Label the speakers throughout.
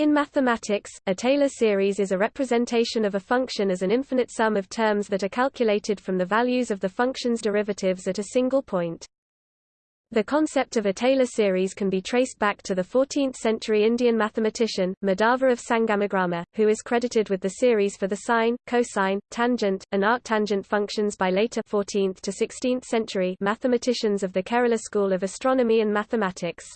Speaker 1: In mathematics, a Taylor series is a representation of a function as an infinite sum of terms that are calculated from the values of the function's derivatives at a single point. The concept of a Taylor series can be traced back to the 14th-century Indian mathematician, Madhava of Sangamagrama, who is credited with the series for the sine, cosine, tangent, and arctangent functions by later 14th to 16th century mathematicians of the Kerala school of astronomy and mathematics.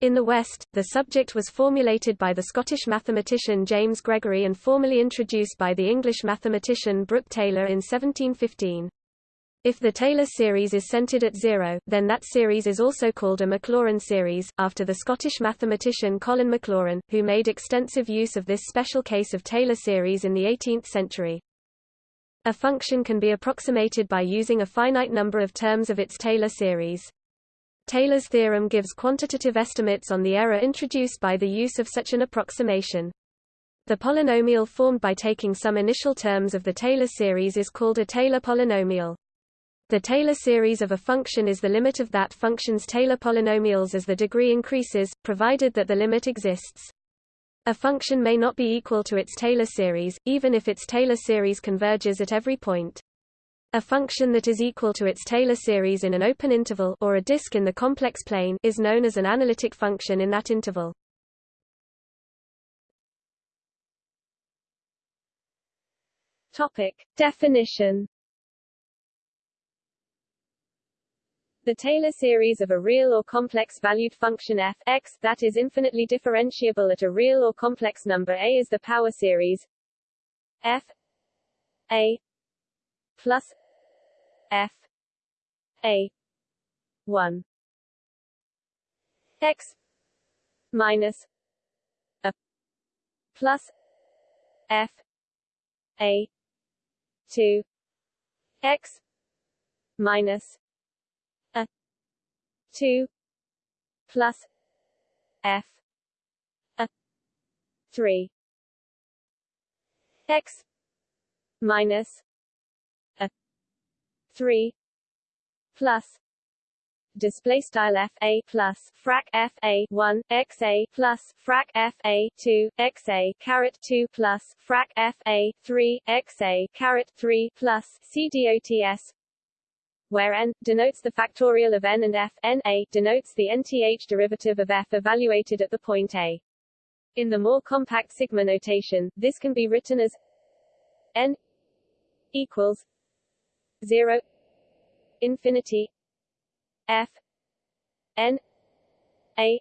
Speaker 1: In the West, the subject was formulated by the Scottish mathematician James Gregory and formally introduced by the English mathematician Brooke Taylor in 1715. If the Taylor series is centered at zero, then that series is also called a Maclaurin series, after the Scottish mathematician Colin Maclaurin, who made extensive use of this special case of Taylor series in the 18th century. A function can be approximated by using a finite number of terms of its Taylor series. Taylor's theorem gives quantitative estimates on the error introduced by the use of such an approximation. The polynomial formed by taking some initial terms of the Taylor series is called a Taylor polynomial. The Taylor series of a function is the limit of that function's Taylor polynomials as the degree increases, provided that the limit exists. A function may not be equal to its Taylor series, even if its Taylor series converges at every point. A function that is equal to its Taylor series in an open interval or a disk in the complex plane is known as an analytic function in that interval.
Speaker 2: Topic: Definition The Taylor series of a real or complex valued function f x that is infinitely differentiable at a real or complex number a is the power series f a plus f. A. 1 x minus a plus f a 2 x minus a 2 plus f a 3 x minus 3 plus display style f a plus frac f a 1 x a plus frac f a 2 x a caret 2 plus frac f a 3 x a caret 3 plus c dots where n denotes the factorial of n and f. N a denotes the nth derivative of f evaluated at the point a. In the more compact sigma notation this can be written as n equals 0 infinity f n a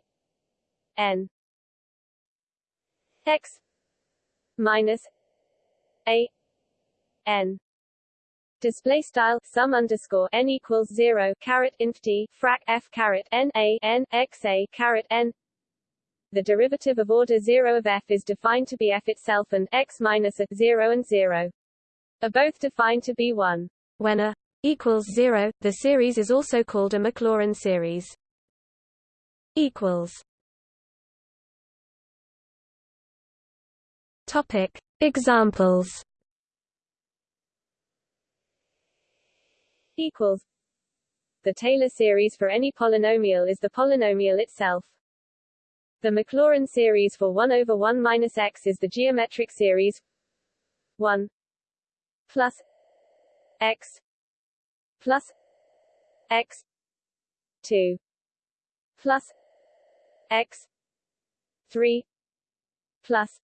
Speaker 2: n. X minus a n. Display style sum underscore n equals zero caret inf t frac f caret n a n x a caret n. The derivative of order 0 of f is defined to be f itself and x minus a 0 and 0 are both defined to be 1.
Speaker 1: When a equals 0, the series is also called a Maclaurin series. equals. Topic. Examples.
Speaker 2: Equals. The Taylor series for any polynomial is the polynomial itself. The Maclaurin series for 1 over 1 minus x is the geometric series. 1 plus x plus x 2 plus x 3 plus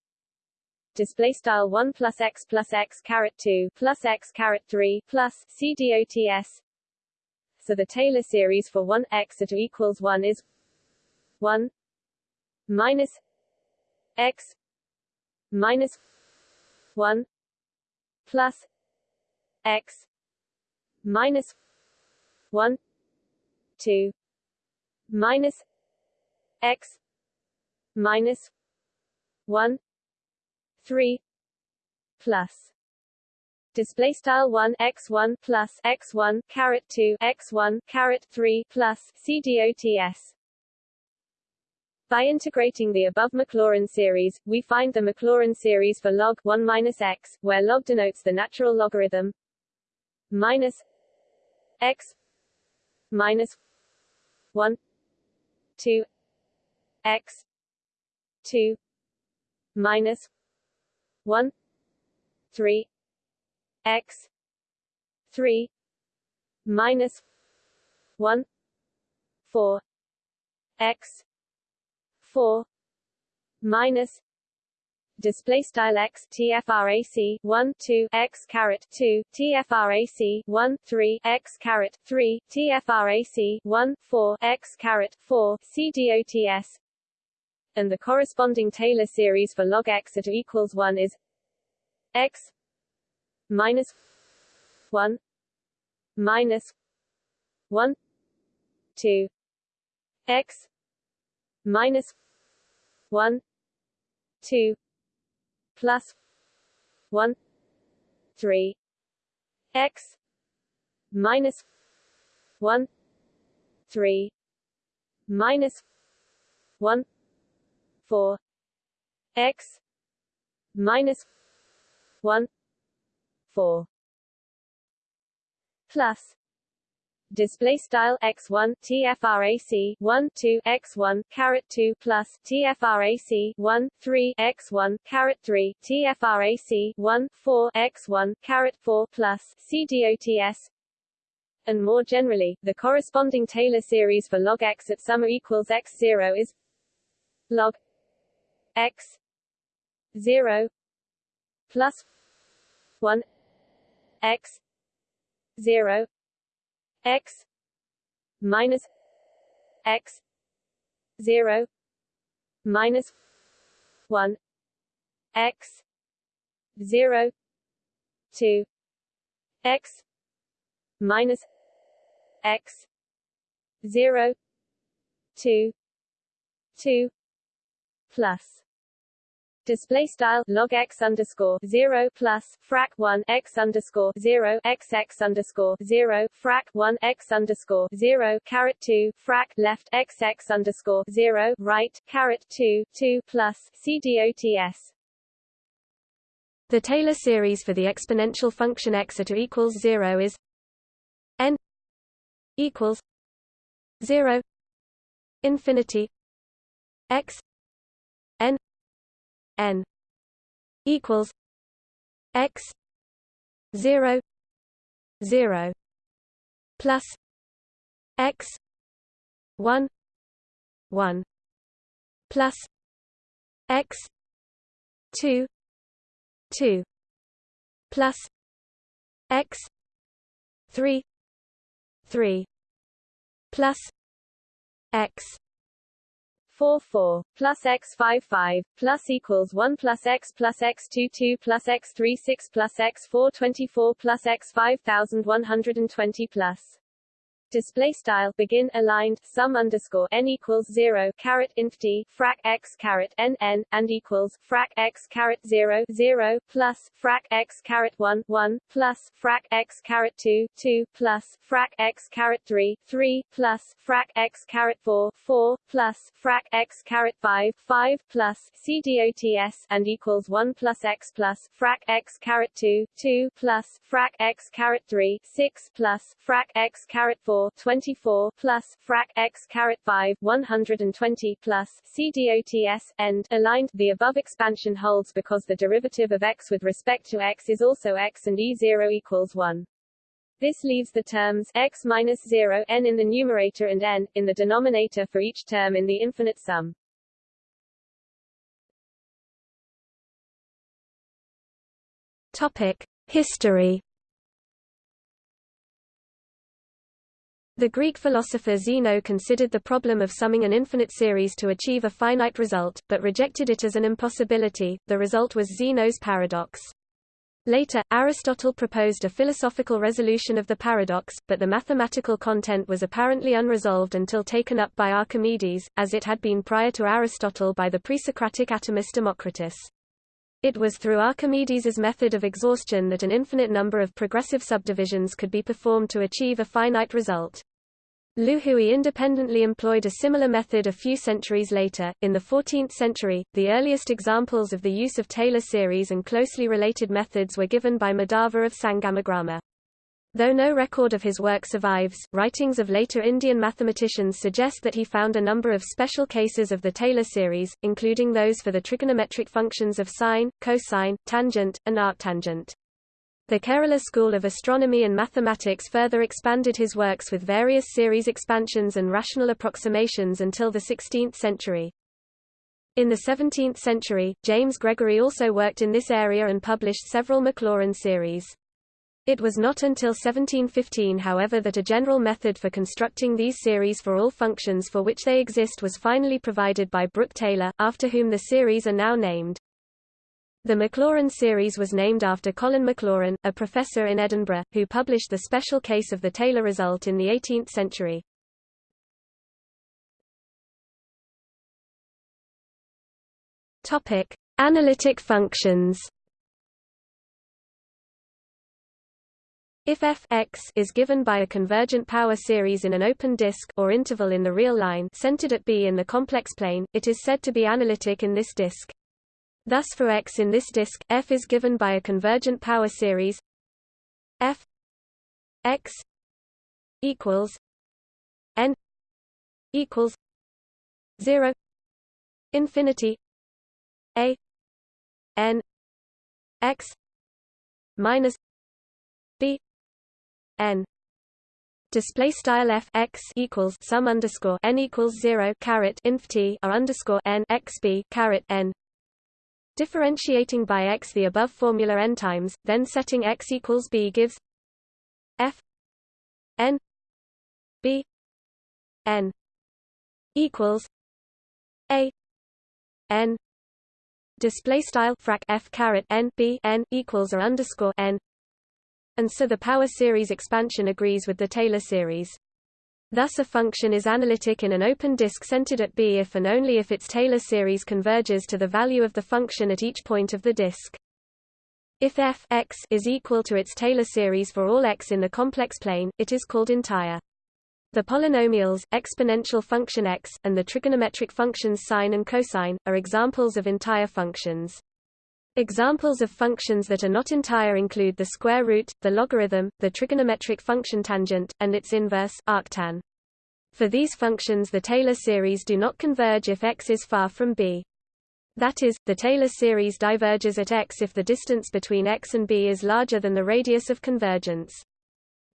Speaker 2: display style 1 plus x plus x caret 2 plus x caret 3 plus c dots so the Taylor series for 1 x at equals 1 is 1 minus x minus 1 plus x minus 1 2 minus x minus 1 3 plus. Display style 1 x1 plus x1 caret 2 x1 caret 3 plus c dots by integrating the above Maclaurin series, we find the Maclaurin series for log 1 minus x, where log denotes the natural logarithm minus x minus 1 2 x 2 minus 1 3 x 3 minus 1 4 x 4 minus display style x tfrac 1 2 x caret 2 tfrac 1 3 x caret 3 tfrac 1 4 x caret 4 cdots and the corresponding Taylor series for log x at equals 1 is x minus 1 minus 1 2 x minus 1 2 plus 1 3 x minus 1 3 minus 1 4 x minus 1 4 plus display style x1 tfrac 1 2 x1 caret 2 plus tfrac 1 3 x1 caret 3 tfrac 1 4 x1 caret 4 plus cdots and more generally the corresponding Taylor series for log x at sum equals x0 is log x 0 plus 1 x 0 x minus x 0 minus 1 x 0 2 x minus x 0 2 2 plus display style log x underscore zero plus frac one x underscore zero x x underscore zero frac one x underscore zero caret two frac left x x underscore zero right caret two two plus cdots.
Speaker 1: The Taylor series for the exponential function x at equals zero is n equals zero infinity x n equals x 0 0 plus x 1 1 plus x 2 2 plus x 3 3 plus x
Speaker 2: 4 4 plus x 5 5 plus equals 1 plus x plus x 2 2 plus x 3 6 plus x 4 24 plus x 5120 plus display style begin aligned sum underscore n equals zero caret inf d frac x caret n n and equals frac x caret zero zero plus frac x caret one one plus frac x caret two two plus frac x caret three three plus frac x caret four four plus frac x caret five five plus cdots and equals one plus x plus frac x caret two two plus frac x caret three six plus frac x caret four 24 plus frac x caret 5 120 plus c cdots end aligned the above expansion holds because the derivative of x with respect to x is also x and e0 equals 1 this leaves the terms x minus 0 n in the numerator and n in the denominator for each term in the infinite sum.
Speaker 1: Topic: History The Greek philosopher Zeno considered the problem of summing an infinite series to achieve a finite result, but rejected it as an impossibility. The result was Zeno's paradox. Later, Aristotle proposed a philosophical resolution of the paradox, but the mathematical content was apparently unresolved until taken up by Archimedes, as it had been prior to Aristotle by the pre-Socratic atomist Democritus. It was through Archimedes's method of exhaustion that an infinite number of progressive subdivisions could be performed to achieve a finite result. Liu Hui independently employed a similar method a few centuries later. In the 14th century, the earliest examples of the use of Taylor series and closely related methods were given by Madhava of Sangamagrama. Though no record of his work survives, writings of later Indian mathematicians suggest that he found a number of special cases of the Taylor series, including those for the trigonometric functions of sine, cosine, tangent, and arctangent. The Kerala School of Astronomy and Mathematics further expanded his works with various series expansions and rational approximations until the 16th century. In the 17th century, James Gregory also worked in this area and published several Maclaurin series. It was not until 1715 however that a general method for constructing these series for all functions for which they exist was finally provided by Brooke Taylor, after whom the series are now named. The Maclaurin series was named after Colin Maclaurin, a professor in Edinburgh, who published the special case of the Taylor result in the 18th century. Topic: Analytic functions. If f x is given by a convergent power series in an open disk or interval in the real line centered at B in the complex plane, it is said to be analytic in this disk. Thus for x in this disk, f is given by a convergent power series f x equals n equals 0 infinity a n x minus n display style f x equals sum underscore n equals zero caret inf t r underscore n x b caret n. Differentiating by x the above formula n times, then setting x equals b gives f n b n equals a n. Display style frac f caret n b n equals or underscore n and so the power series expansion agrees with the Taylor series. Thus a function is analytic in an open disk centered at B if and only if its Taylor series converges to the value of the function at each point of the disk. If f x is equal to its Taylor series for all x in the complex plane, it is called entire. The polynomials, exponential function x, and the trigonometric functions sine and cosine, are examples of entire functions. Examples of functions that are not entire include the square root, the logarithm, the trigonometric function tangent, and its inverse, arctan. For these functions the Taylor series do not converge if x is far from b. That is, the Taylor series diverges at x if the distance between x and b is larger than the radius of convergence.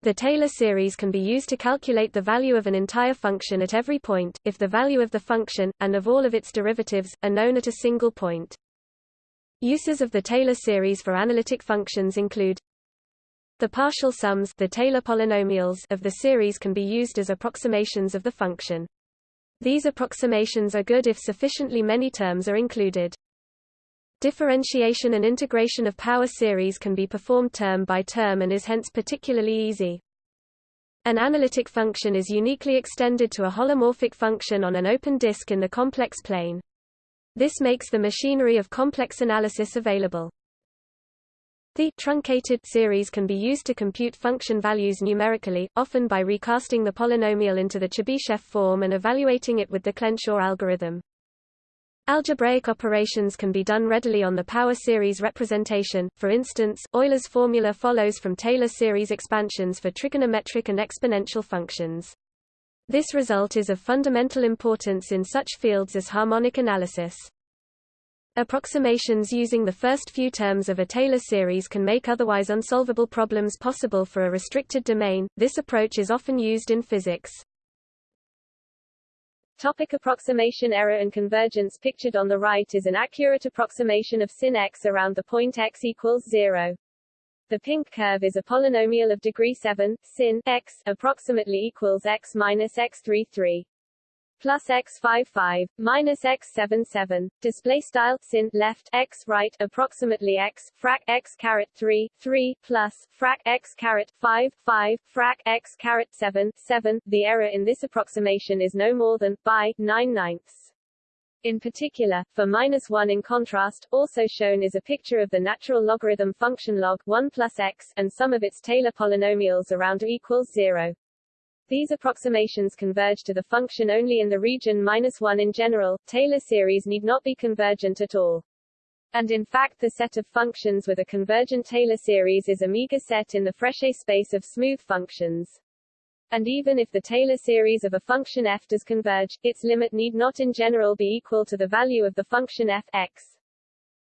Speaker 1: The Taylor series can be used to calculate the value of an entire function at every point, if the value of the function, and of all of its derivatives, are known at a single point. Uses of the Taylor series for analytic functions include the partial sums the Taylor polynomials of the series can be used as approximations of the function. These approximations are good if sufficiently many terms are included. Differentiation and integration of power series can be performed term by term and is hence particularly easy. An analytic function is uniquely extended to a holomorphic function on an open disk in the complex plane. This makes the machinery of complex analysis available. The truncated series can be used to compute function values numerically, often by recasting the polynomial into the Chebyshev form and evaluating it with the Clenshaw algorithm. Algebraic operations can be done readily on the power series representation, for instance, Euler's formula follows from Taylor series expansions for trigonometric and exponential functions. This result is of fundamental importance in such fields as harmonic analysis. Approximations using the first few terms of a Taylor series can make otherwise unsolvable problems possible for a restricted domain. This approach is often used in physics.
Speaker 2: Topic approximation error and convergence Pictured on the right is an accurate approximation of sin x around the point x equals 0. The pink curve is a polynomial of degree 7, sin x, approximately equals x minus x33 plus x 55 minus x 77 display style sin left x right approximately x frac x caret 3 3 plus frac x caret 5 5 frac x caret 7 7 the error in this approximation is no more than by 9 ninths in particular, for minus 1 in contrast, also shown is a picture of the natural logarithm function log 1 plus x, and some of its Taylor polynomials around equals 0. These approximations converge to the function only in the region minus 1 in general, Taylor series need not be convergent at all. And in fact the set of functions with a convergent Taylor series is a meager set in the Frechet space of smooth functions. And even if the Taylor series of a function f does converge, its limit need not in general be equal to the value of the function f x.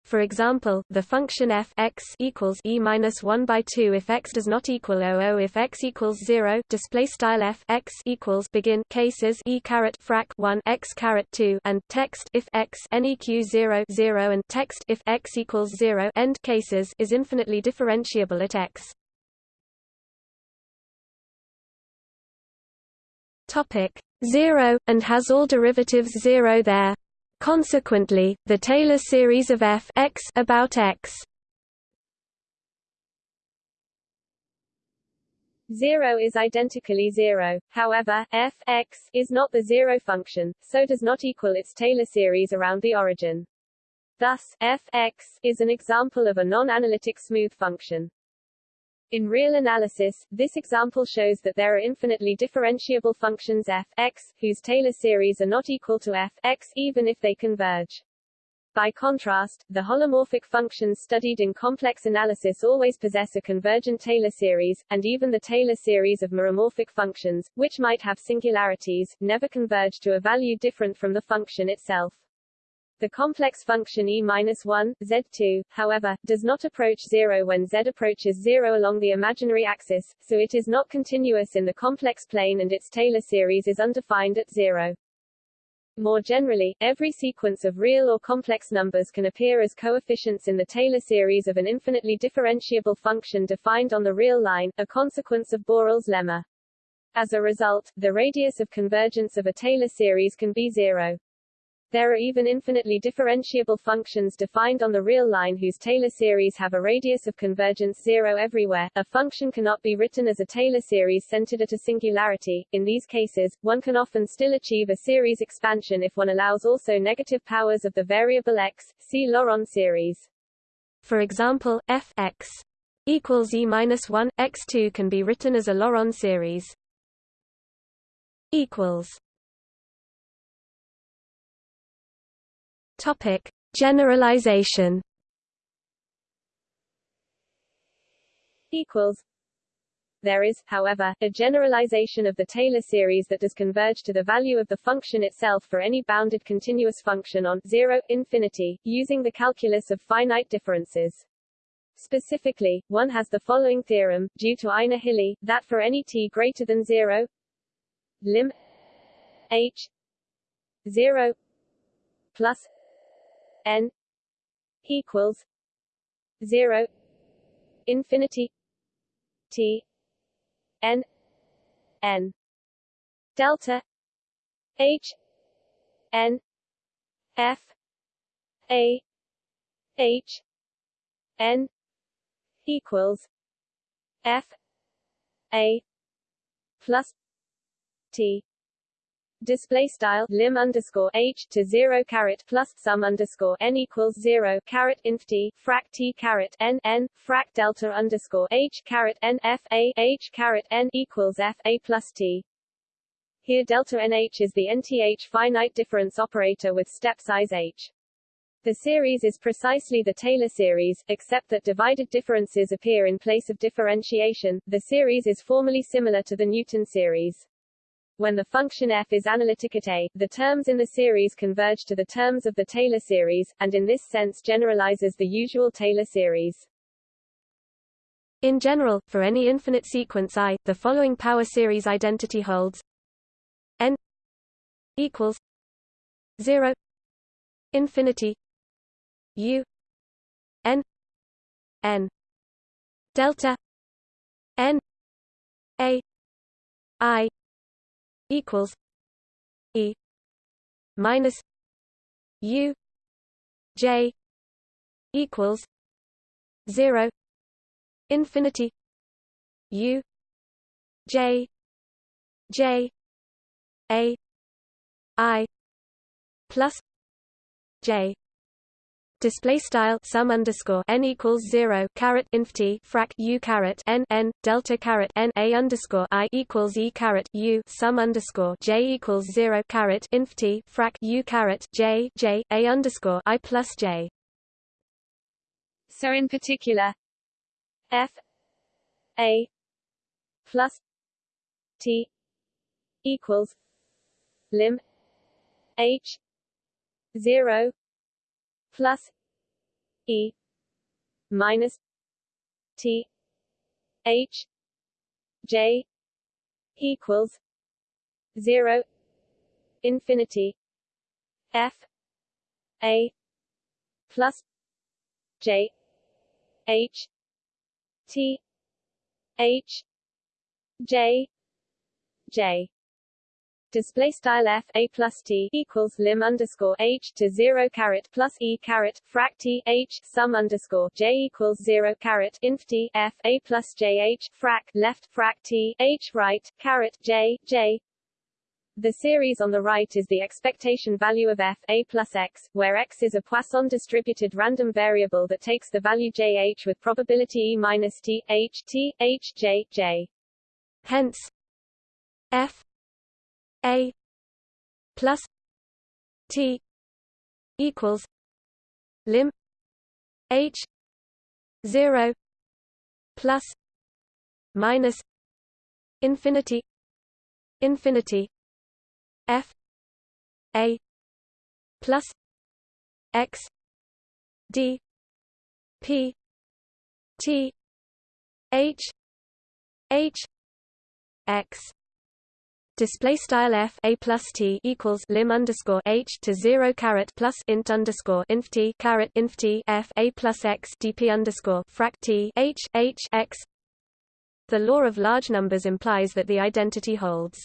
Speaker 1: For example, the function f x equals e minus one by two if x does not equal 00 if x equals zero. Display style f x equals begin cases e caret frac one x caret two and text if x neq zero zero and text if x equals zero end cases is infinitely differentiable at x. Topic zero and has all derivatives zero there. Consequently, the Taylor series of f x about x
Speaker 2: 0 is identically 0, however, f x is not the zero function, so does not equal its Taylor series around the origin. Thus, f x is an example of a non-analytic smooth function. In real analysis, this example shows that there are infinitely differentiable functions f x, whose Taylor series are not equal to f x even if they converge. By contrast, the holomorphic functions studied in complex analysis always possess a convergent Taylor series, and even the Taylor series of meromorphic functions, which might have singularities, never converge to a value different from the function itself. The complex function e-1, z2, however, does not approach zero when z approaches zero along the imaginary axis, so it is not continuous in the complex plane and its Taylor series is undefined at zero. More generally, every sequence of real or complex numbers can appear as coefficients in the Taylor series of an infinitely differentiable function defined on the real line, a consequence of Borel's lemma. As a result, the radius of convergence of a Taylor series can be zero. There are even infinitely differentiable functions defined on the real line whose Taylor series have a radius of convergence zero everywhere. A function cannot be written as a Taylor series centered at a singularity. In these cases, one can often still achieve a series expansion if one allows also negative powers of the variable x. See Laurent series.
Speaker 1: For example, f x equals e minus 1 x2 can be written as a Laurent series. equals Topic: Generalization.
Speaker 2: Equals. There is, however, a generalization of the Taylor series that does converge to the value of the function itself for any bounded continuous function on 0, infinity, using the calculus of finite differences. Specifically, one has the following theorem, due to Einar Hille, that for any t greater than 0 lim h 0 plus n equals zero infinity t n n delta h n f a h n equals f a plus t display style lim underscore h to zero caret plus sum underscore n equals zero caret inf t frac t caret n n frac delta underscore h caret n f a h caret n equals f a plus t. Here delta nh is the nth finite difference operator with step size h. The series is precisely the Taylor series, except that divided differences appear in place of differentiation. The series is formally similar to the Newton series. When the function f is analytic at A, the terms in the series converge to the terms of the Taylor series, and in this sense generalizes the usual Taylor series.
Speaker 1: In general, for any infinite sequence I, the following power series identity holds n equals 0 infinity u n n delta n a i equals E minus U J equals zero infinity U J J A I plus J display style sum underscore n equals zero caret inf t frac u caret n n delta caret n a underscore i equals e caret u sum underscore j equals zero caret inf t frac u caret j j a underscore i plus j.
Speaker 2: So in particular, f a plus t equals lim h 0 plus e minus t h j equals 0 infinity f a plus j h t h j j display style f a plus t equals lim underscore h to zero caret plus e caret frac t h sum underscore j equals zero caret inf t f a plus j h frac left frac t h right caret j j the series on the right is the expectation value of f a plus x, where x is a Poisson distributed random variable that takes the value j h with probability e minus t h t h j j.
Speaker 1: Hence, f a plus T equals lim H zero plus minus infinity infinity F A plus X D P T H H X display style f a plus t equals lim underscore h to zero caret plus int underscore inf t caret inf t f a plus x dp underscore frac t h h x. The law of large numbers implies that the identity holds.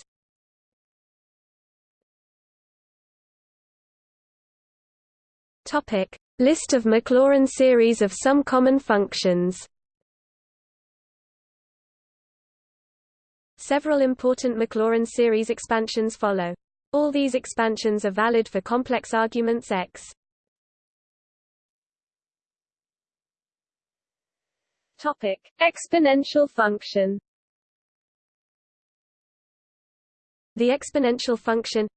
Speaker 1: Topic: List of Maclaurin series of some common functions. Several important Maclaurin series expansions follow. All these expansions are valid for complex arguments X.
Speaker 2: Topic: Exponential function.
Speaker 1: The exponential function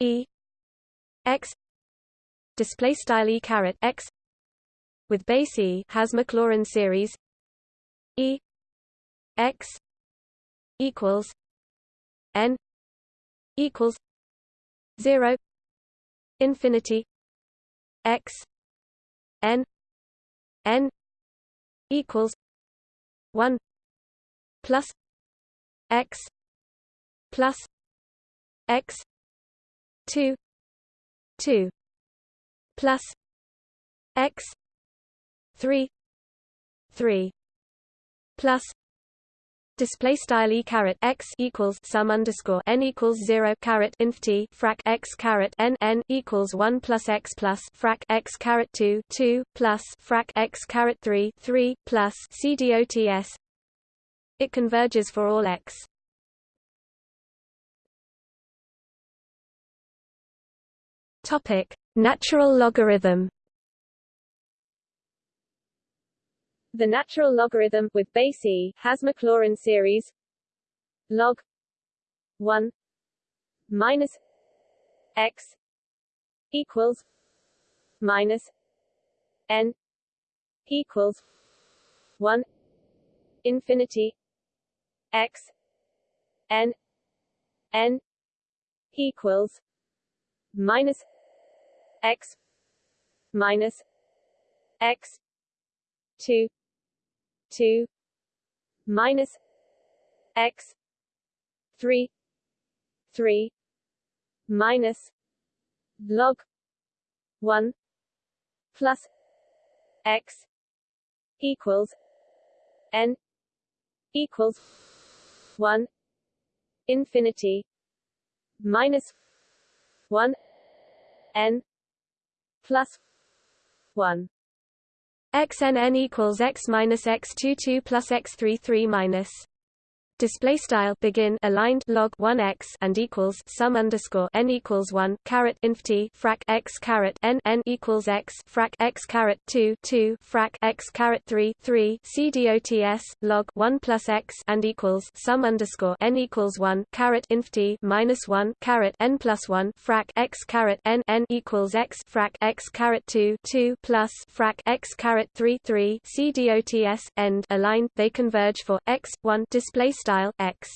Speaker 1: e x display style e caret x with base e has Maclaurin series e x equals n equals 0 infinity x n n equals 1 plus x plus x 2 2 plus x 3 3 plus display style e caret x equals sum underscore n equals zero caret inf t frac x caret n n equals one plus x plus frac x caret two two plus frac x caret three three plus c dots. It converges for all x. Topic: Natural logarithm.
Speaker 2: The natural logarithm with base e has Maclaurin series log 1 minus x equals minus n equals 1 infinity x n n equals minus x minus x 2 2 minus x 3 3 minus log 1 plus x equals n equals 1 infinity minus 1 n plus 1
Speaker 1: xnn equals x minus x22 plus x33 minus Display style begin aligned log 1 x and equals sum underscore n equals 1 caret inf t frac x caret n n equals x frac x caret 2 2 frac x caret 3 3 c dots log 1 plus x and equals sum underscore n equals 1 caret inf t minus 1 caret n plus 1 frac x caret n n equals x frac x caret 2 2 plus frac x caret 3 3 c dots end aligned they converge for x 1 display style x.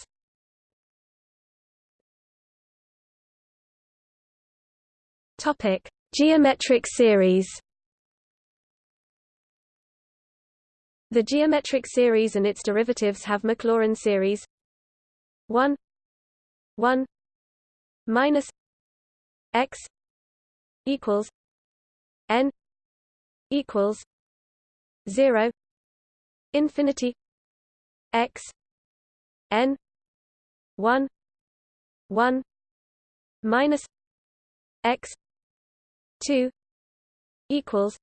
Speaker 1: Topic geometric series. The geometric series and its derivatives have Maclaurin series. 1 1 minus x equals n equals 0 infinity x n 1 1 minus x 2 equals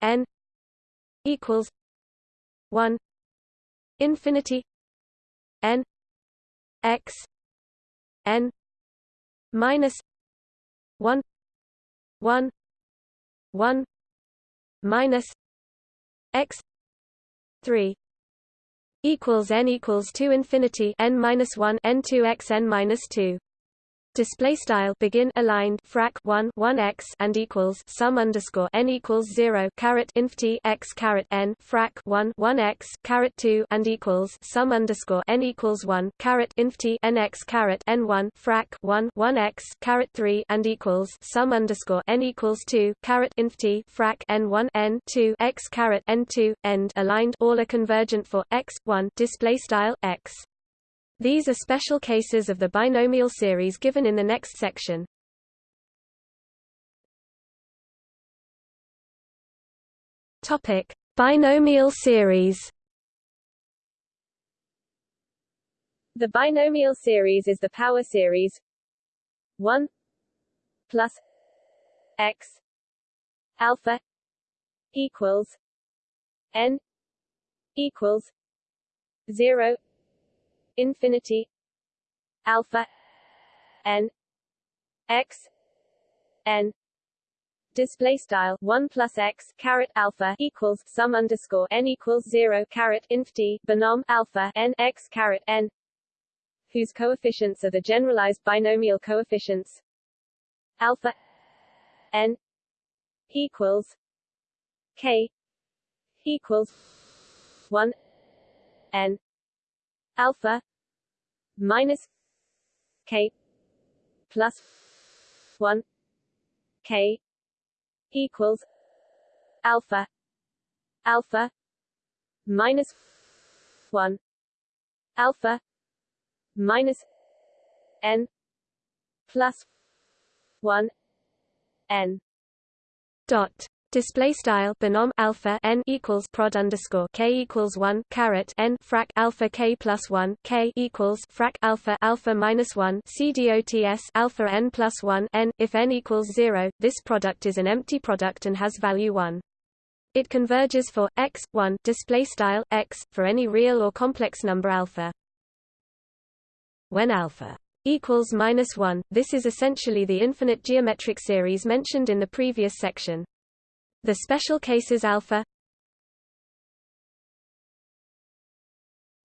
Speaker 1: n equals 1 infinity n x n minus 1 1 1 minus x 3 equals n equals 2 infinity n minus 1 n 2 x n minus 2 display style begin aligned frac 1 1 x and equals sum underscore n equals 0 caret inf t x caret n frac 1 1 x caret 2 and equals sum underscore n equals 1 caret inf t n x caret n 1 frac 1 1 x caret 3 and equals sum underscore n equals 2 caret inf t frac n 1 n 2 x caret n 2 end aligned all are convergent for x 1 display style x these are special cases of the binomial series given in the next section. Topic: Binomial series.
Speaker 2: The binomial series is the power series 1 plus x alpha equals n equals 0 infinity alpha n x n. Display style 1 plus x caret alpha equals sum underscore n equals 0 caret inf t binom alpha n x caret n whose coefficients are the generalized binomial coefficients. Alpha n equals k equals 1 n alpha minus k plus 1 k equals alpha alpha minus 1 alpha minus n plus 1 n
Speaker 1: dot Display style binom alpha n equals prod underscore k equals one caret n frac alpha k plus one k equals frac alpha alpha minus one c dots alpha n plus one n. If n equals zero, this product is an empty product and has value one. It converges for x one display style x for any real or complex number alpha. When alpha equals minus one, this is essentially the infinite geometric series mentioned in the previous section. The special cases alpha.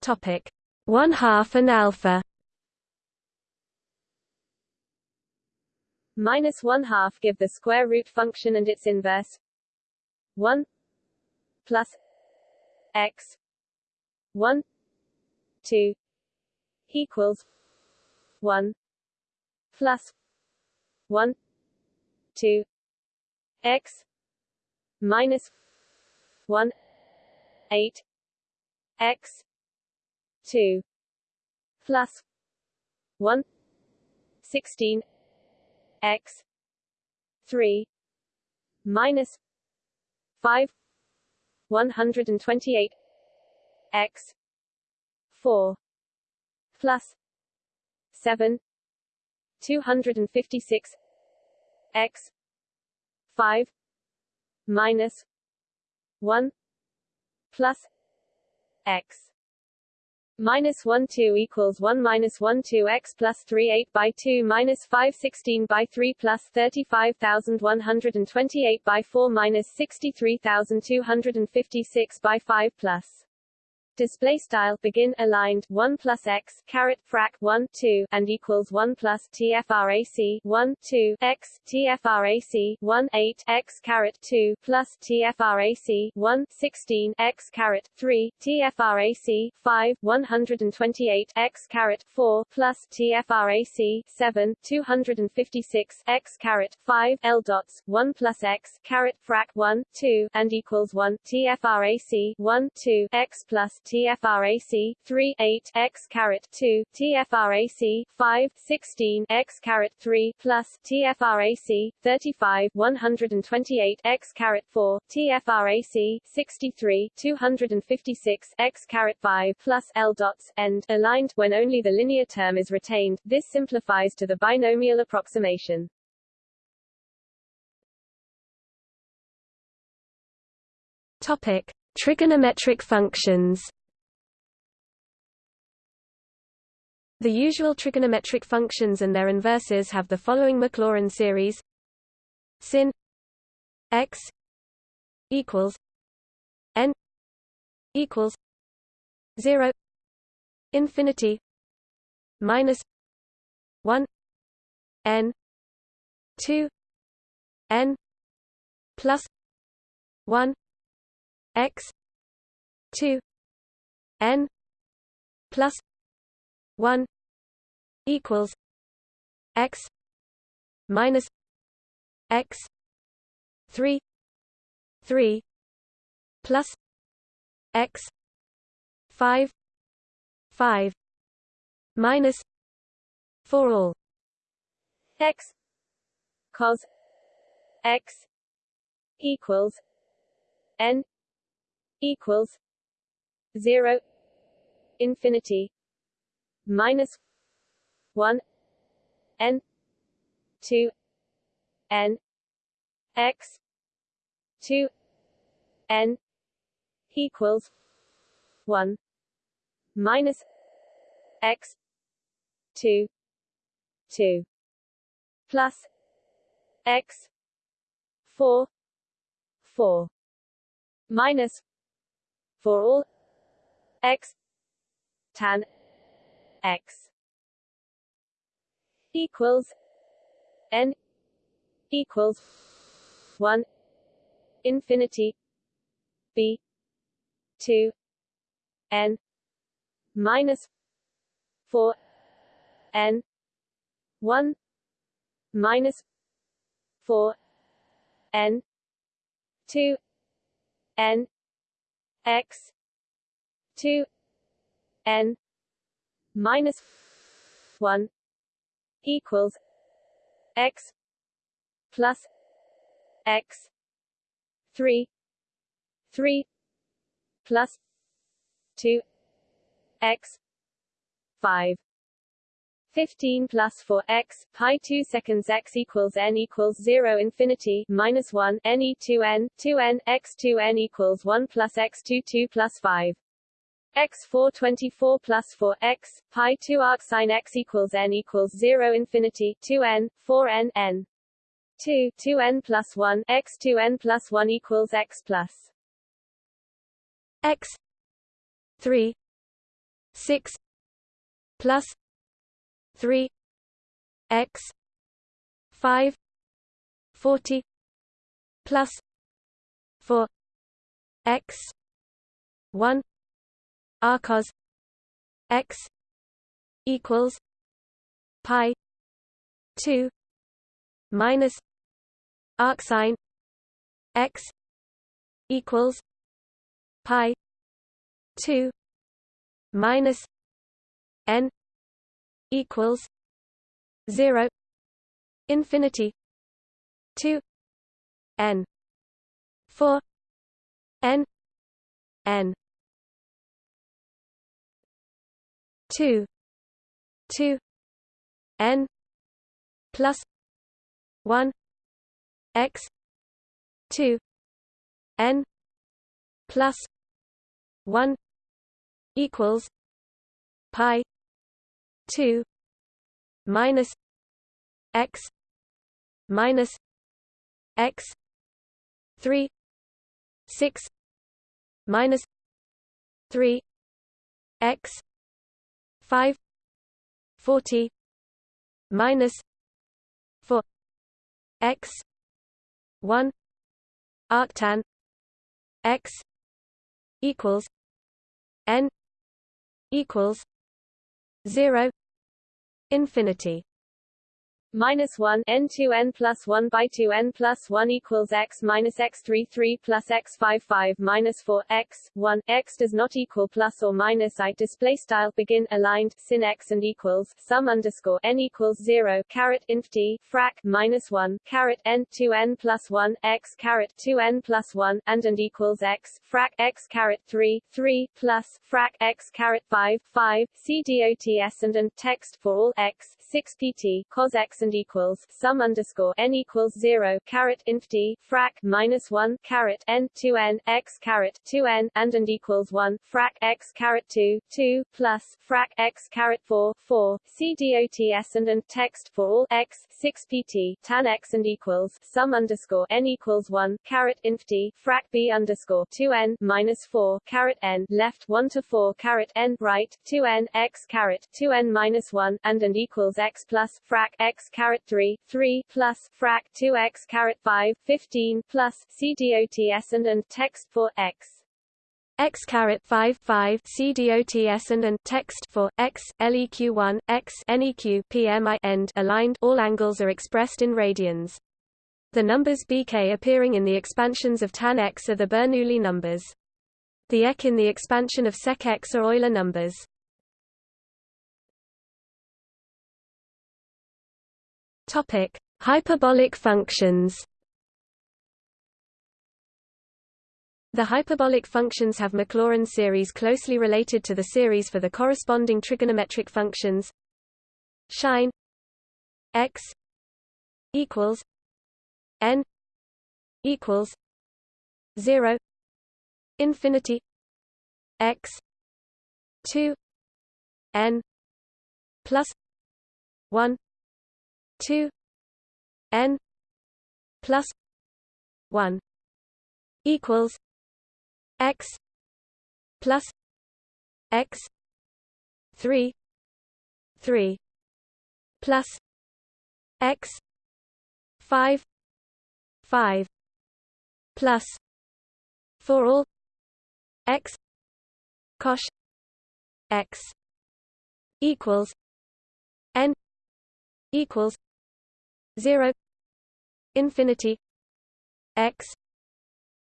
Speaker 1: Topic. 1 half and alpha.
Speaker 2: Minus 1 half give the square root function and its inverse. 1 plus x. 1 2 equals 1 plus 1 2 x minus 1 8 x 2 plus 1 16 x 3 minus 5 128 x 4 plus 7 256 x 5 minus 1 plus x. Minus 1 2 equals 1 minus 1 2 x plus 3 8 by 2 minus 5 16 by 3 plus 35128 by 4 minus 63256 by 5 plus display style begin aligned 1 plus x caret frac 1 2 and equals 1 plus tfrac 1 2 x tfrac 1 8 x caret 2 plus tfrac 1 16 x caret 3 tfrac 5 128 x caret 4 plus tfrac 7 256 x caret 5 l dots 1 plus x caret frac 1 2 and equals 1 tfrac 1 2 x plus TFRAC 3 8 x caret 2 TFRAC 5 16 x caret 3 plus TFRAC 35 128 x caret 4 TFRAC 63 256 x caret 5 plus L dots end aligned when only the linear term is retained. This simplifies to the binomial approximation.
Speaker 1: Topic: Trigonometric functions. The usual trigonometric functions and their inverses have the following Maclaurin series sin x equals n equals 0 infinity minus 1 n 2 n plus 1 x 2 n plus 1 equals x minus x 3 3 plus x 5 5 minus for all.
Speaker 2: X cos x equals n equals 0 infinity minus 1 n 2 n x 2 n equals 1 minus x 2 2 plus x 4 4 minus for all x tan x equals n equals 1 infinity b 2 n minus 4 n 1 minus 4 n 2 n x 2 n minus 1 equals x plus x 3 3 plus 2 x 5 15 plus 4 x pi 2 seconds x equals n equals 0 infinity minus 1 n e 2 n 2 n x 2 n equals 1 plus x 2 2 plus 5 x 4 24 plus 4 x pi 2 arc sin x equals n equals 0 infinity 2 n 4 n n. 2 2 n plus 1 x 2 n plus 1 equals x plus
Speaker 1: x 3 6 plus 3 x 5 40 plus 4 x 1 arccos x equals pi 2 minus arcsine x equals pi 2 minus n equals 0 infinity 2 n 4 n n 2 2 n plus 1 x 2 n plus 1 equals pi 2 minus x minus x 3 6 minus 3 x 5 40 minus 4 x 1 arctan x equals n equals 0 infinity
Speaker 2: minus 1 n 2 n plus 1 by 2 n plus 1 equals x minus x 3 3 plus x 5 5 minus 4 x 1 x does not equal plus or minus i. Display style begin aligned sin x and equals sum underscore n equals 0 caret inf t frac minus 1 caret n 2 n plus 1 x caret 2 n plus 1 and and equals x frac x caret 3 3 plus frac x caret 5 5 c dots and and text for all x 6 pt cos x and equals sum underscore n equals zero caret inf d frac minus one caret n two n x caret two n and and equals one frac x caret two two plus frac x caret four four c dots and and text for all x six pt tan x and equals sum underscore n equals one caret inf d frac b underscore two n minus four caret n left one to four caret n right two n x caret two n minus one and and equals x plus frac x caret 3, 3 plus frac 2x caret 5, 15 plus CDOTS and and text for x
Speaker 1: x caret 5 5 CDOTS and and text for x LEQ 1 x NEQ PMI end aligned all angles are expressed in radians. The numbers bk appearing in the expansions of tan x are the Bernoulli numbers. The ek in the expansion of sec x are Euler numbers. Topic: Hyperbolic functions. The hyperbolic functions have Maclaurin series closely related to the series for the corresponding trigonometric functions. Sine x equals n equals 0 infinity x 2 n plus 1 two N plus one equals X plus X three three plus X five five plus for all X cosh X equals N equals 0 infinity x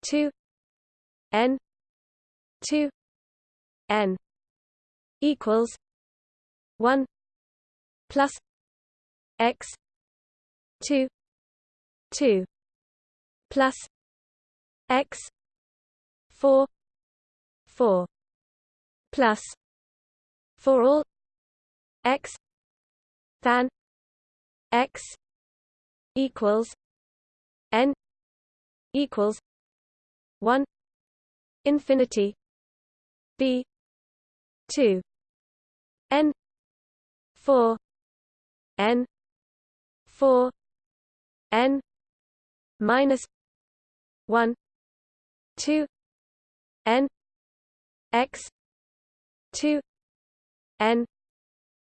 Speaker 1: 2 n 2 n equals 1 plus x 2 2 plus x 4 4 plus for all x than x equals n equals 1 infinity b 2 n 4 n 4 n minus 1 2 n x 2 n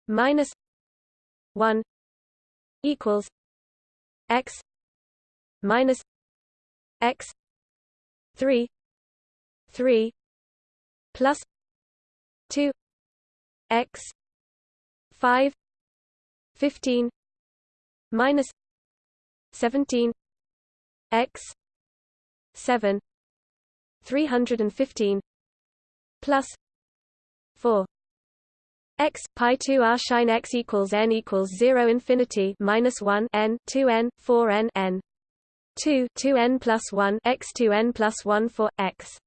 Speaker 1: minus 1 equals x minus x 3 3 plus 2 x 5 15 minus 17 x 7 315 plus 4 x pi 2 r shine x equals n equals 0 infinity minus 1 n 2 n 4 n n. 2 2 n plus 1 x 2 n plus 1 for x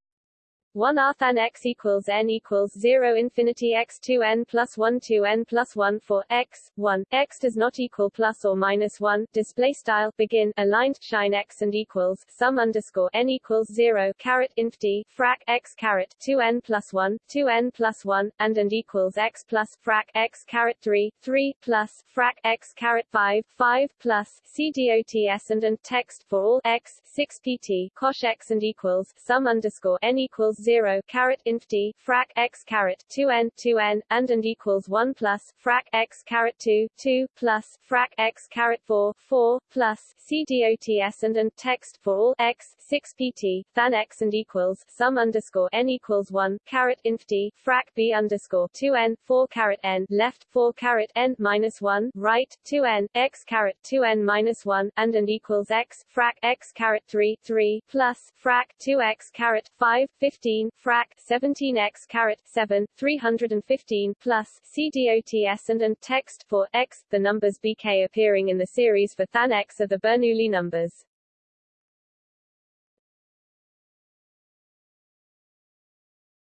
Speaker 2: 1 r than x equals n equals 0 infinity x 2 n plus 1 2 n plus 1 for x 1 x does not equal plus or minus 1 display style begin. Aligned shine x and equals sum underscore n equals 0 caret inf d frac x caret 2 n plus 1 2 n plus 1 and and equals x plus frac x caret 3 3 plus frac x caret 5 5 plus c dots and and text for all x 6 pt cosh x and equals sum underscore n equals 0 caret inf d frac x caret 2n 2n and and equals 1 plus frac x caret 2 2 plus frac x caret 4 4 plus c dots and and text for all x 6 pt than x and equals sum underscore n equals 1 caret inf d frac b underscore 2n 4 caret n left 4 caret n minus 1 right 2n x caret 2n minus 1 and and equals x frac x caret 3 3 plus frac 2x caret 5 15 15 frac 17x caret 7 315 plus CDOTS and and text for x the numbers bk appearing in the series for than x are the Bernoulli numbers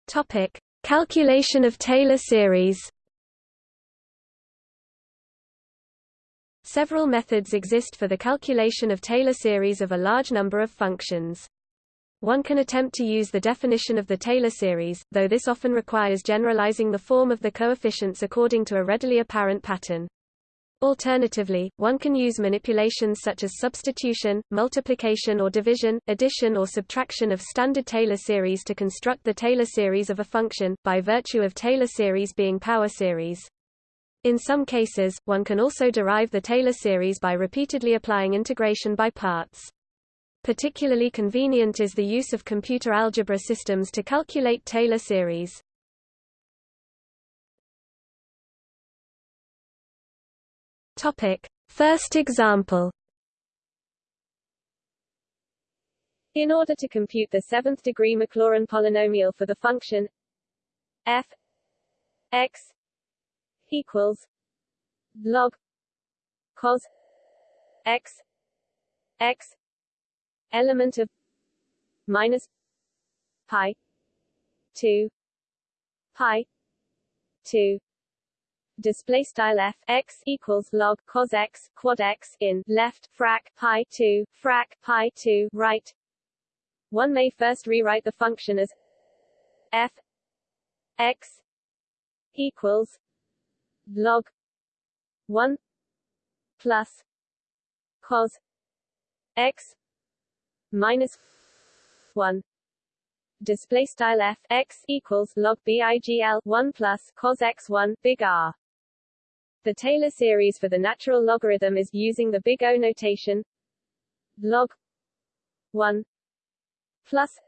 Speaker 1: Topic calculation of Taylor series Several methods exist for the calculation of Taylor series of a large number of functions. One can attempt to use the definition of the Taylor series, though this often requires generalizing the form of the coefficients according to a readily apparent pattern. Alternatively, one can use manipulations such as substitution, multiplication or division, addition or subtraction of standard Taylor series to construct the Taylor series of a function, by virtue of Taylor series being power series. In some cases, one can also derive the Taylor series by repeatedly applying integration by parts. Particularly convenient is the use of computer algebra systems to calculate Taylor series. Topic: First example.
Speaker 2: In order to compute the seventh degree Maclaurin polynomial for the function f x equals log cos x x element of minus pi 2 pi 2 display style f x equals log cos x quad x in left frac pi 2 frac pi 2 right. One may first rewrite the function as f x equals log 1 plus cos x minus 1 display style f x equals log bigl 1 plus cos x 1 big R. The Taylor series for the natural logarithm is using the big O notation log 1 plus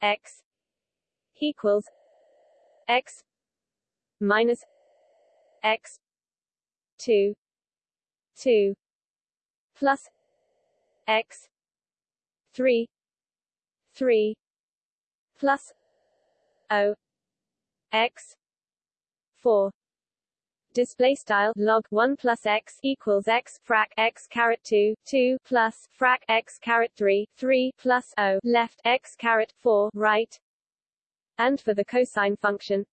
Speaker 2: x equals x minus x 2 2 plus x 3 3 plus o x 4 display style log 1 plus x equals x frac x caret 2 2 plus frac x caret 3 3 plus o. Left x caret 4 right. And for the cosine function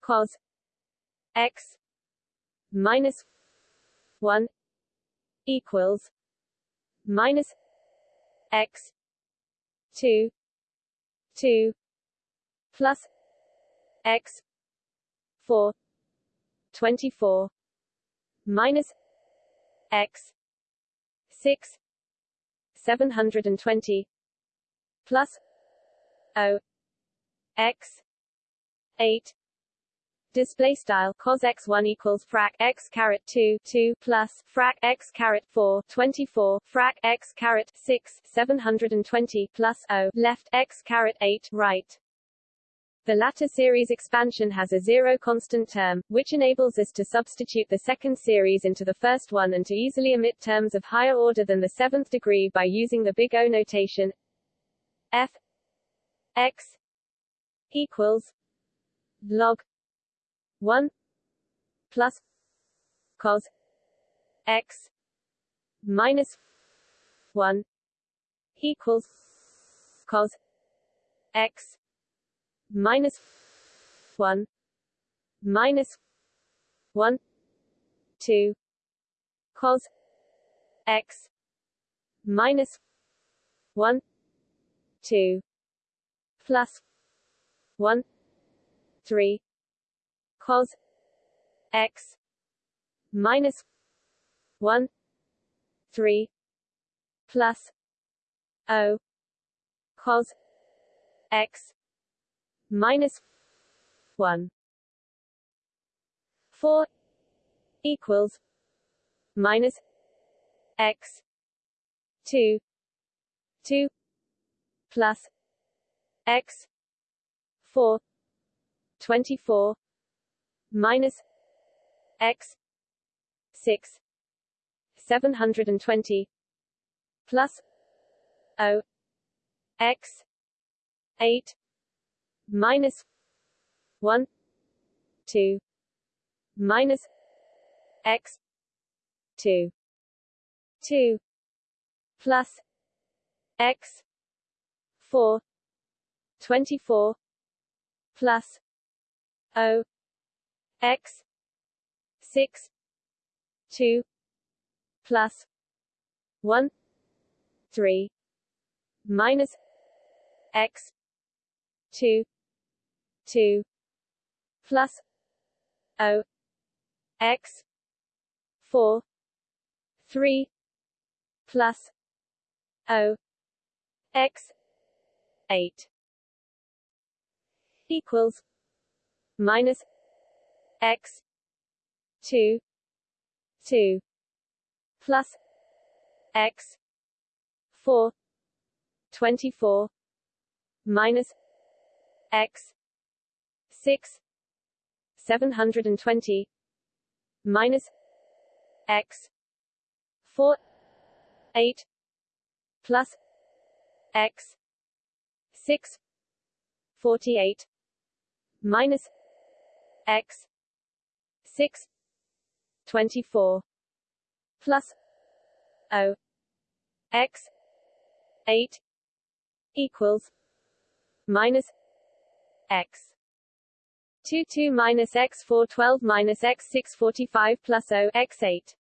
Speaker 2: cos x minus 1 equals minus x 2 2 plus x 4 24 minus x 6 720 plus o x 8 display style cos x1 equals frac x caret 2 2 plus frac x caret 4 24 frac x caret 6 720 plus o left x caret 8 right. The latter series expansion has a zero constant term, which enables us to substitute the second series into the first one and to easily omit terms of higher order than the seventh degree by using the big O notation. F x equals log 1 plus cos x minus 1 equals cos x minus 1 minus 1 2 cos x minus 1 2 plus 1 3 cos x minus 1 3 plus o cos x minus 1 4 equals minus x 2 2 plus x 4 24 minus x 6 720 plus o x 8 minus 1 2 minus x 2 2 plus x 4 24 plus o x 6 2 plus 1 3 minus x 2 2 plus o x 4 3 plus o x 8 equals minus x 2 2 plus x 4 24 minus x 6 720 minus x 4 8 plus x 6 48 minus x 6 24 plus o x 8 equals minus x. 2 2 minus x 4 12 minus x 6 45 plus o x 8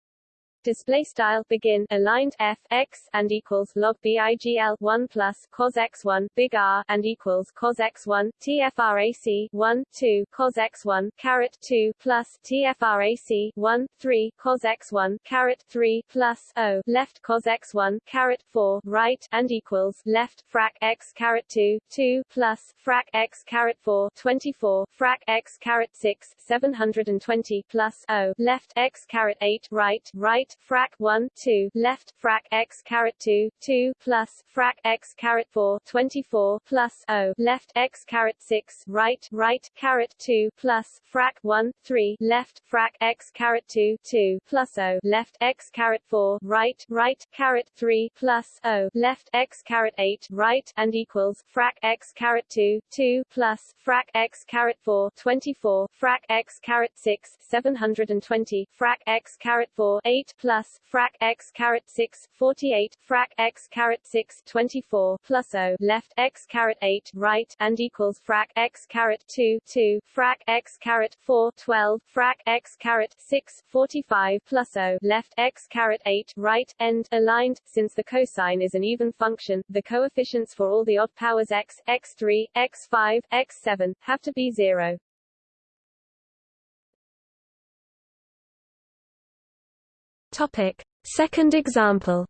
Speaker 2: display style begin aligned f x and equals log bigl 1 plus cos x1 big R and equals cos x1 tfrac 1 2 cos x1 caret 2 plus tfrac 1 3 cos x1 caret 3 plus o left cos x1 caret 4 right and equals left frac x caret 2 2 plus frac x caret 4 24 frac x caret 6 720 plus o left x caret 8 right right frac 1 2 left frac x caret 2 2 plus frac x caret 4 24 plus o left x caret 6 right right caret 2 plus frac 1 3 left frac x caret 2 2 plus o left x caret 4 right right caret 3 plus o left x caret 8 right and equals frac x caret 2 2 plus frac x caret 4 24 frac x caret 6 720 frac x caret 4 8 plus frac x caret 6 48 frac x caret 6 24 plus o left x caret 8 right and equals frac x caret 2 2 frac x caret 4 12 frac x caret 6 45 plus o left x caret 8 right end aligned. Since the cosine is an even function the coefficients for all the odd powers x x3 x5 x7 have to be 0
Speaker 1: Topic. Second example.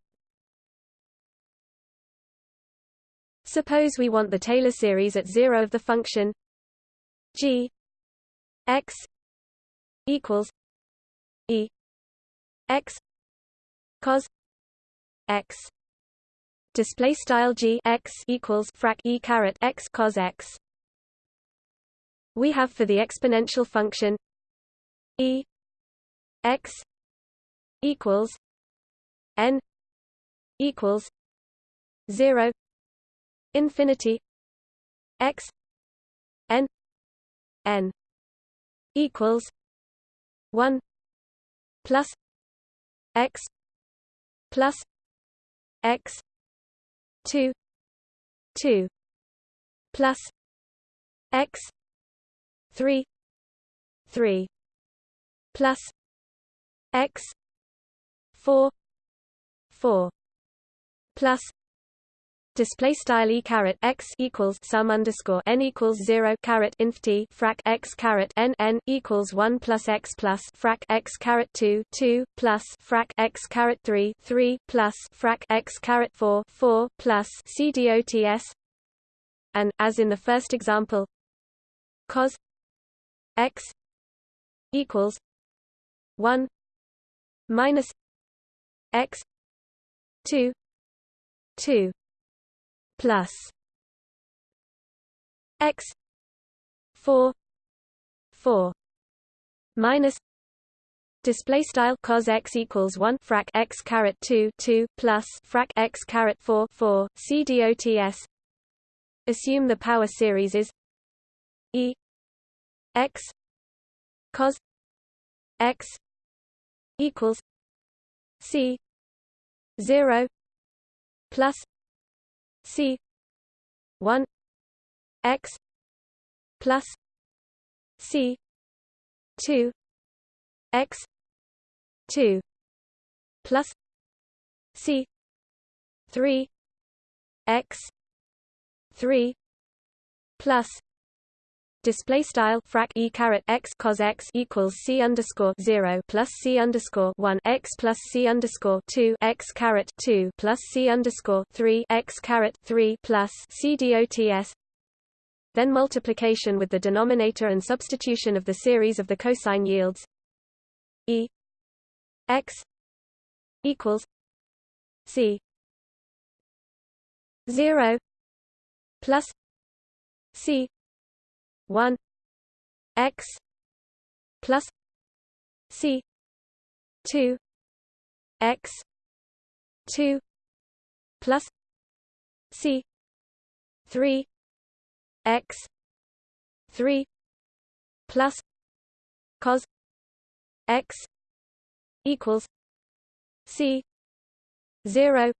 Speaker 1: Suppose we want the Taylor series at 0 of the function g x equals e x cos x. Display style g x equals frac e caret x cos x. We have for the exponential function e x equals n equals 0 infinity x n n equals 1 plus x plus x 2 2 plus x 3 3 plus x 4 4 plus display style e caret x equals sum underscore n equals 0 caret inf t frac x caret n n equals 1 plus x plus frac x caret 2 2 plus frac x caret 3 3 plus frac x caret 4 4 plus c dots and as in the first example cos x equals 1 minus x 2 2 plus x 4 4 minus display style cos x equals 1 frac x caret 2 2 plus frac x caret 4 4 c dots assume the power series is e x cos x equals c 0 plus c 1 x plus c 2 x 2 plus c 3 x 3 plus display style frac e caret x cos x equals c underscore zero plus c underscore one x plus c underscore two x caret two plus c underscore three x caret three plus c dots. Then multiplication with the denominator and substitution of the series of the cosine yields e x equals c zero plus c 1 x plus c 2 x 2 plus c 3 x 3 plus cos x equals c 0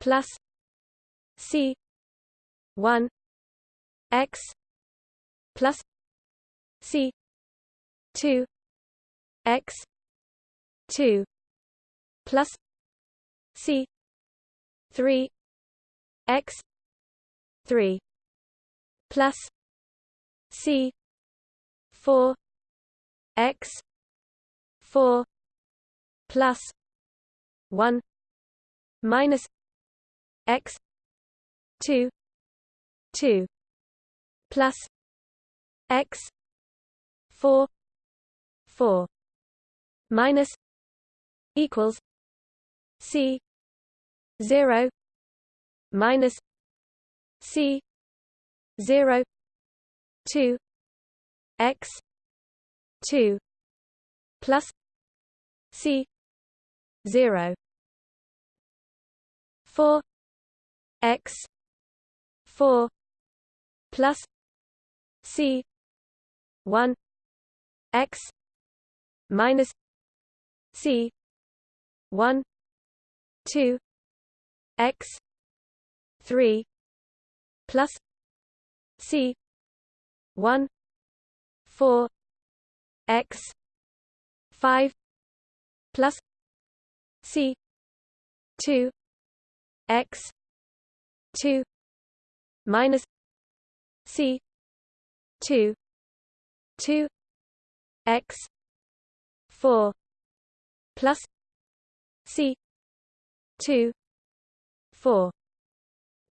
Speaker 1: plus c 1 x plus C two X two plus C three X three plus C four X four plus one minus X two two plus x 4 4 minus equals c 0 minus c 0 2 x 2 plus c 0 4 x 4 plus c 1 x minus c 1 2 x 3 plus c 1 4 x 5 plus c 2 x 2 minus c 2 2 x 4 plus c 2 4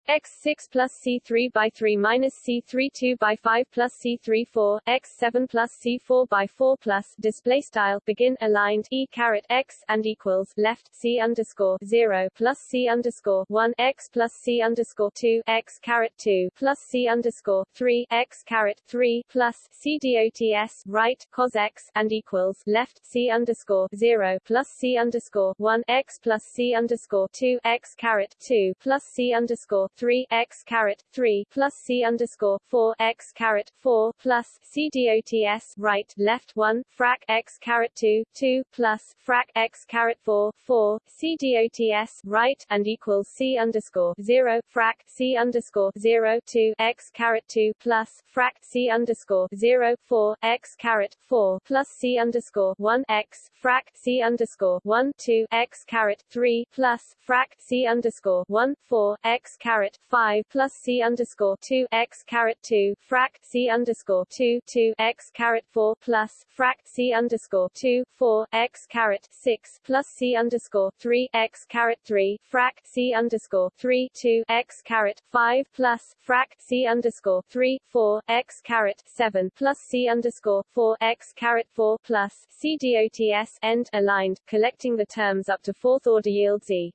Speaker 2: x 6 plus c 3 by 3 minus c 3 2 by 5 plus c 3 4 x 7 plus c 4 by 4 plus display style begin aligned e caret x and equals left c underscore 0 plus c underscore 1 x plus c underscore 2 x caret 2 plus c underscore 3 x caret 3 plus c dots right cos x and equals left c underscore 0 plus c underscore 1 x plus c underscore 2 x caret 2 plus c underscore three x caret three plus c underscore four x caret four plus c dots right left one frac x caret two two plus frac x caret four four c dots right and equals c underscore zero frac c underscore zero two x caret two plus frac c underscore zero four x caret four plus c underscore one x frac c underscore one two x caret three plus frac c underscore one four x caret five plus c underscore two x caret two frac c underscore two two x caret four plus frac c underscore two four x caret six plus c underscore three x caret three frac c underscore three two x caret five plus frac c underscore three four x caret seven plus c underscore four x caret four plus c dots end aligned, collecting the terms up to fourth order yields e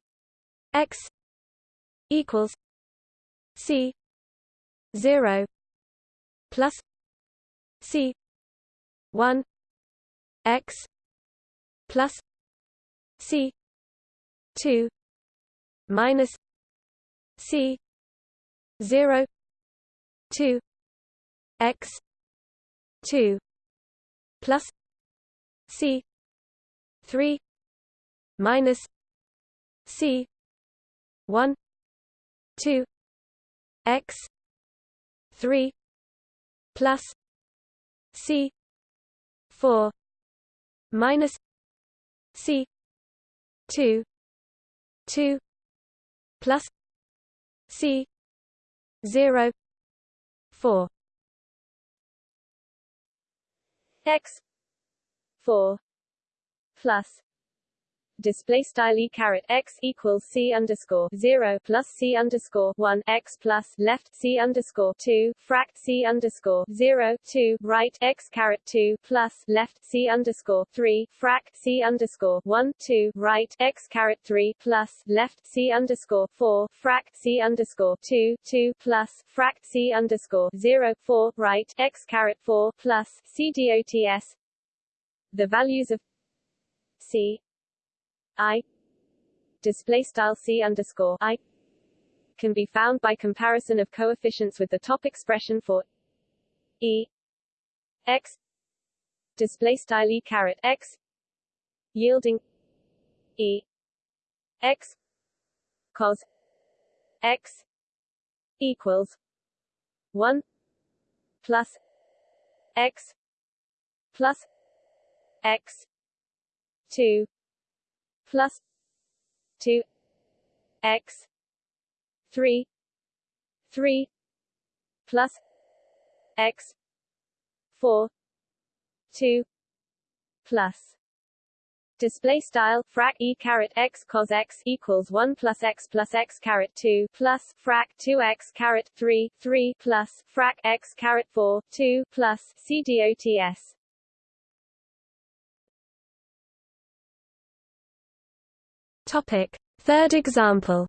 Speaker 1: x equals c 0 plus c 1 x plus c 2 minus c 0 2 x 2 plus c 3 minus c 1 2 x 3 plus c 4 minus c 2 2 plus c 0 4
Speaker 2: x 4 plus display style e x equals c underscore zero plus c underscore one x plus left c underscore two frac c underscore zero two right x caret two plus left c underscore three frac c underscore one two right x caret three plus left c underscore four frac c underscore two two plus frac c underscore zero four right x caret four plus c dots the values of c i display style c underscore i can be found by comparison of coefficients with the top expression for e x display style e caret x yielding e x cos x equals 1 plus x plus x 2 plus 2 x 3 3 plus x 4 2 plus. Display style frac e caret x cos x equals 1 plus x plus x caret 2 plus frac 2 x caret 3 3 plus frac x caret 4 2 plus c dots
Speaker 1: Topic. Third example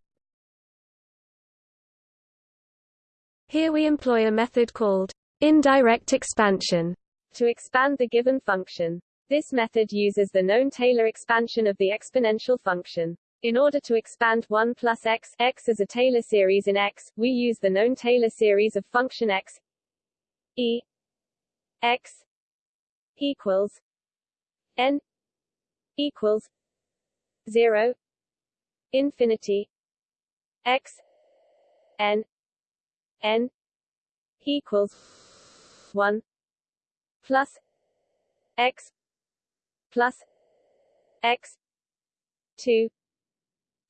Speaker 1: Here we employ a method called indirect expansion
Speaker 2: to expand the given function. This method uses the known Taylor expansion of the exponential function. In order to expand 1 plus x, x as a Taylor series in x, we use the known Taylor series of function x e x equals n equals 0 infinity x n n equals 1 plus x plus x 2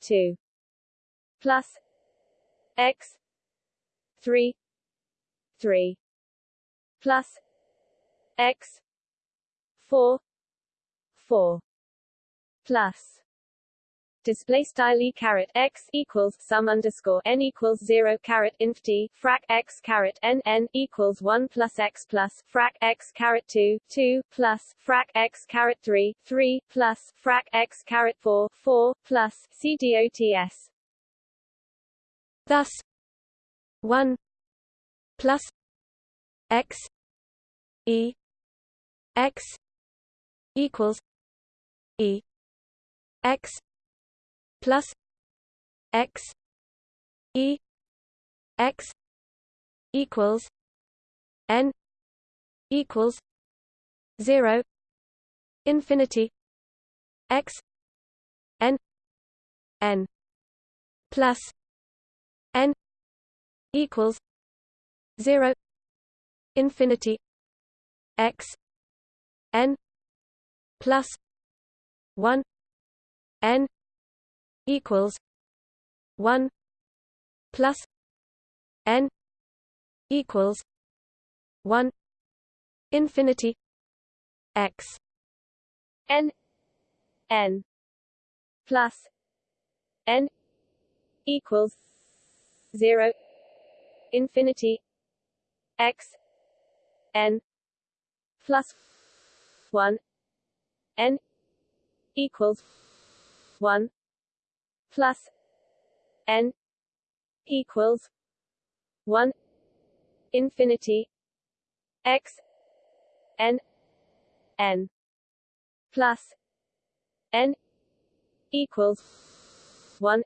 Speaker 2: 2 plus x 3 3 plus x 4 4 plus display style e caret x equals sum underscore n equals zero caret inf t frac x caret n n equals one plus x plus frac x caret two two plus frac x caret three three plus frac x caret four four plus c dots.
Speaker 1: Thus, one plus x e x equals e x plus x e x equals n equals 0 infinity x n n plus n equals 0 infinity x n plus 1 n equals 1 plus n equals 1 infinity x
Speaker 2: n n plus n equals 0 infinity x n plus 1 n equals 1 plus n equals 1 infinity x n n plus n equals 1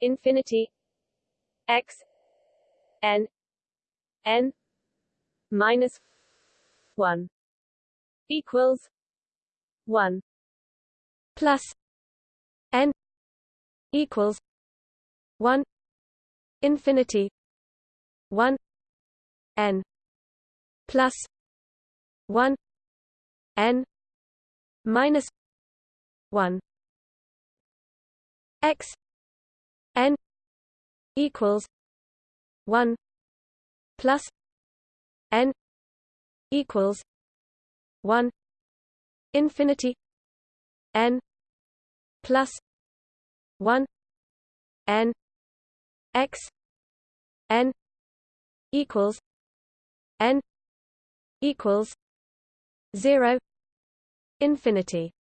Speaker 2: infinity x n n minus 1 equals 1
Speaker 1: plus n equals 1 infinity 1 n plus 1 n minus 1 x n equals 1 plus n equals 1 infinity n plus 1 n x n equals n equals 0 infinity.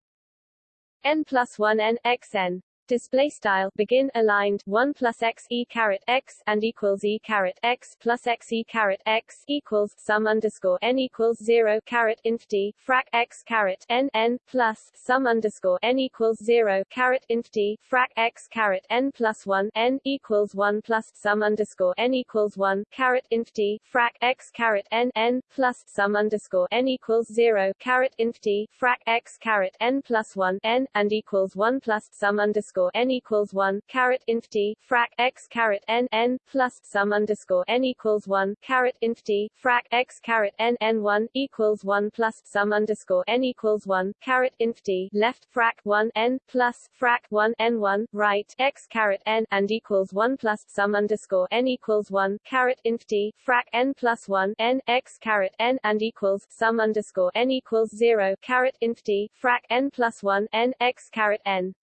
Speaker 2: n plus 1 n x n display style begin aligned 1 plus x e caret x and equals e caret x plus x e caret x equals sum underscore n equals 0 caret inf d frac x caret n n plus sum underscore n equals 0 caret inf d frac x caret n plus 1 n equals 1 plus sum underscore n equals 1 caret inf d frac x caret n n plus sum underscore n equals 0 caret inf d frac x caret n plus 1 n and equals 1 plus sum underscore underscore n equals one caret inf d frac x caret n n plus sum underscore n equals one caret inf d frac x caret n n one equals one plus sum underscore n equals one caret inf d left frac one n plus frac one n one right x caret n and equals one plus sum underscore n equals one caret inf d frac n plus one n x caret n and equals sum underscore n equals zero caret inf d frac n plus one n x caret n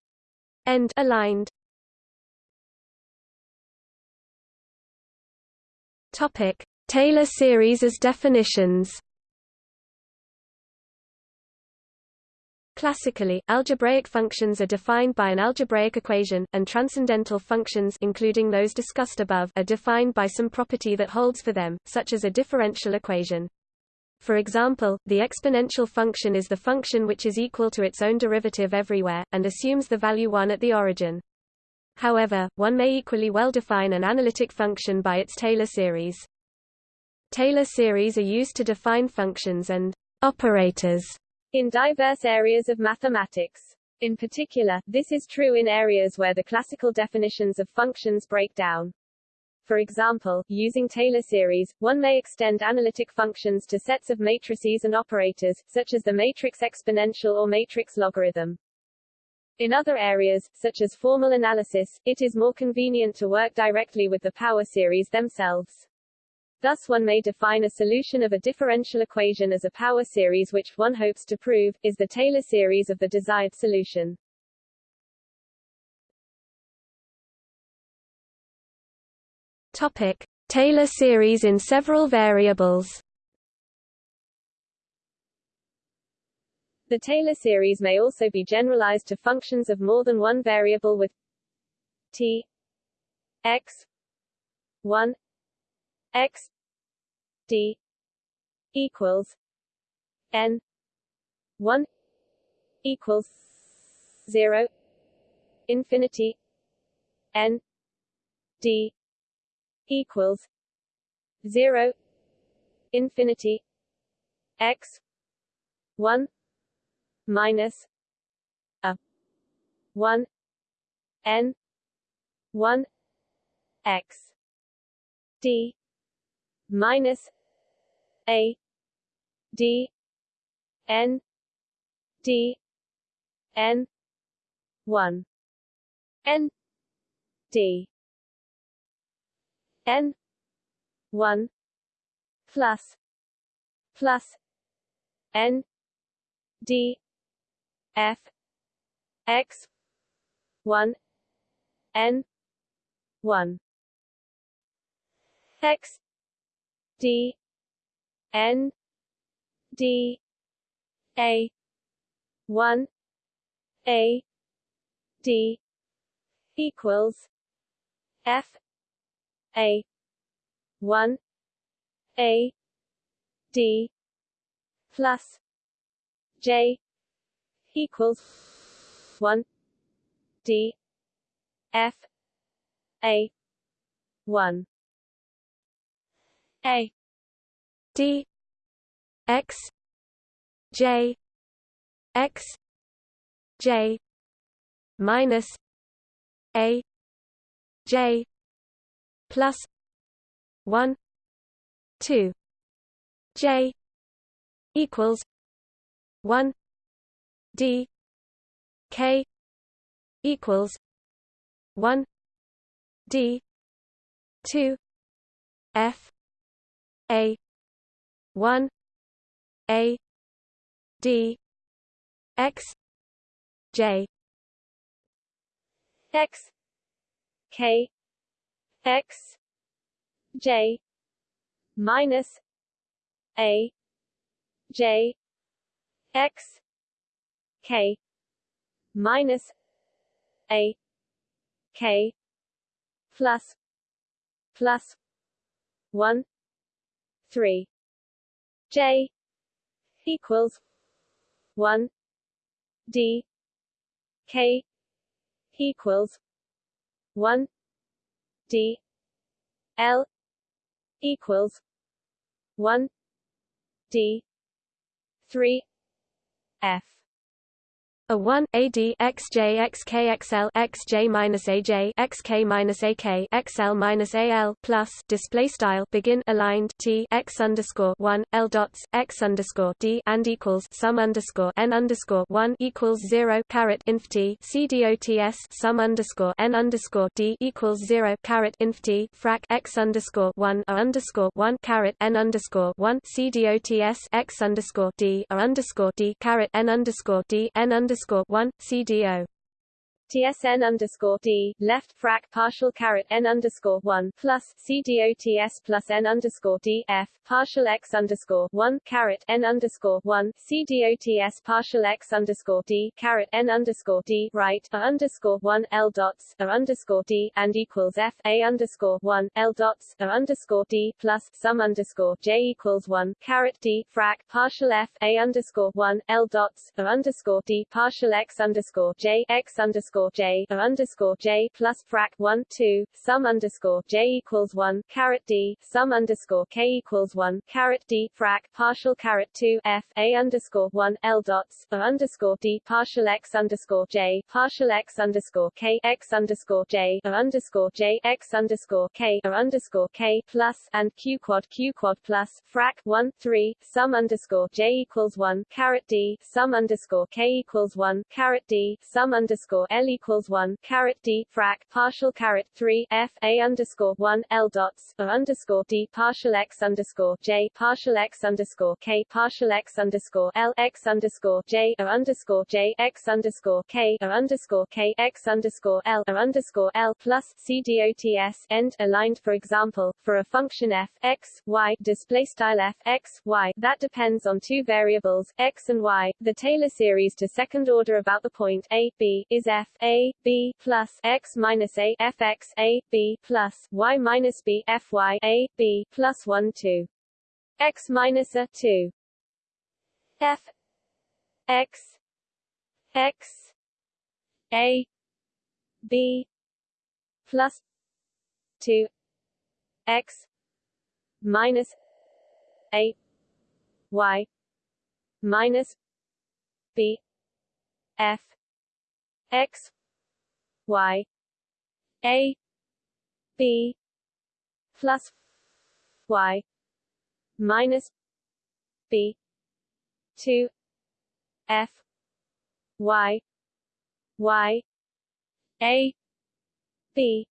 Speaker 1: end aligned Topic: Taylor series as definitions. Classically, algebraic functions are defined by an algebraic equation, and transcendental functions including those discussed above are defined by some property that holds for them, such as a differential equation. For example, the exponential function is the function which is equal to its own derivative everywhere, and assumes the value 1 at the origin. However, one may equally well define an analytic function by its Taylor series. Taylor series are used to define functions and operators
Speaker 2: in diverse areas of mathematics. In particular, this is true in areas where the classical definitions of functions break down. For example, using Taylor series, one may extend analytic functions to sets of matrices and operators, such as the matrix exponential or matrix logarithm. In other areas, such as formal analysis, it is more convenient to work directly with the power series themselves. Thus one may define a solution of a differential equation as a power series which one hopes to prove, is the Taylor series of the desired solution.
Speaker 1: Topic: Taylor series in several variables.
Speaker 2: The Taylor series may also be generalized to functions of more than one variable with t x 1 x d equals n 1 equals 0 infinity n d equals 0 infinity x 1 minus a 1 n 1 x d minus a d n d n 1 n d n. 1 plus. Plus. N. D. F. X. 1 n. 1 x. D. N. D. A. 1 a. D. Equals f a. 1 a. D. plus j equals 1 d. F. A. 1
Speaker 1: a. D. X. J. X. J. minus a. J plus 1 2 j equals 1 d k equals 1 d 2 f a 1 a d x j
Speaker 2: x k x j minus a j x k minus a k plus plus 1 3 j equals 1 d k equals 1 d l equals 1 d 3 f
Speaker 1: a 1 AD XJ XK XJ minus AJ XK minus AK XL minus AL plus display style begin aligned T X underscore 1 L dots X underscore D and equals sum underscore N underscore 1 equals 0 caret inf T C dots sum underscore N underscore D equals 0 caret inf T frac X underscore 1 A underscore 1 caret N underscore 1 C dots X underscore D A underscore D caret N underscore D N underscore underscore one CDO
Speaker 2: TSN underscore D left frac partial caret N underscore one plus CDOTS plus N underscore D F partial X underscore one caret N underscore one CDOTS partial X underscore D caret N underscore D right A underscore one L dots A underscore D and equals F A underscore one L dots A underscore D plus sum underscore J equals one caret D frac partial F A underscore one L dots A underscore D partial X underscore J X underscore underscore J a underscore J plus frac 1 2 sum underscore J equals 1 caret D sum underscore K equals 1 caret D frac partial caret 2 F A underscore 1 L dots a underscore D partial X underscore J partial X underscore K X underscore J a underscore J X underscore K a underscore K plus and Q quad Q quad plus frac 1 3 sum underscore J equals 1 caret D sum underscore K equals 1 caret D sum underscore L equals one caret D frac partial caret three F A underscore one L dots A underscore D partial X underscore J partial X underscore K partial X underscore L X underscore J A underscore J X underscore K A underscore K X underscore L A underscore L plus C dots end aligned for example for a function f x y display style f x y. That depends on two variables x and y. The Taylor series to second order about the point a b is f a b plus x minus a f x a b plus y minus b f y a b plus one two. X minus a two. F x x a b plus two. X minus a y minus b f x y a b plus y minus b 2 f y y a b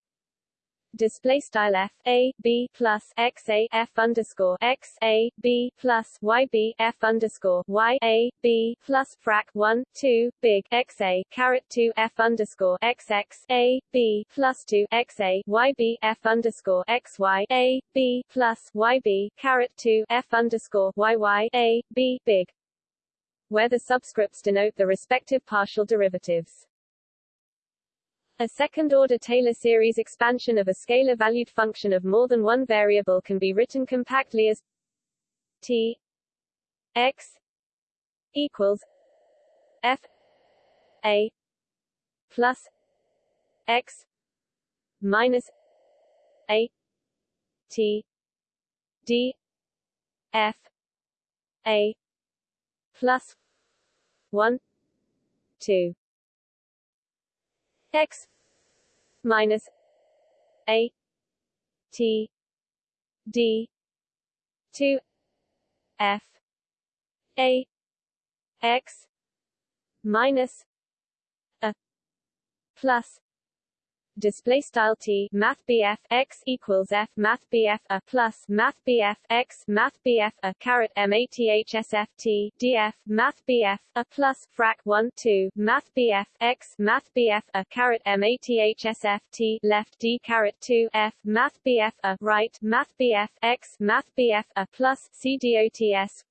Speaker 2: display style f a b plus x a f underscore x a b plus y b f underscore y a b plus frac 1 2 big x a caret 2 f underscore x x a b plus 2 x a y b f underscore x y a b plus y b caret 2 f underscore y y a b big where the subscripts denote the respective partial derivatives. A second-order Taylor series expansion of a scalar-valued function of more than one variable can be written compactly as t x equals f a plus x minus a t d f a plus 1 2 x minus a t d 2 f a x minus a plus display style t math bf x equals f math bf a plus math bf x math bf a caret mathsf t df math bf a plus frac 1 2 math bf x math bf a caret mathsf t left d caret 2 f math bf a right math bf x math bf a plus c dots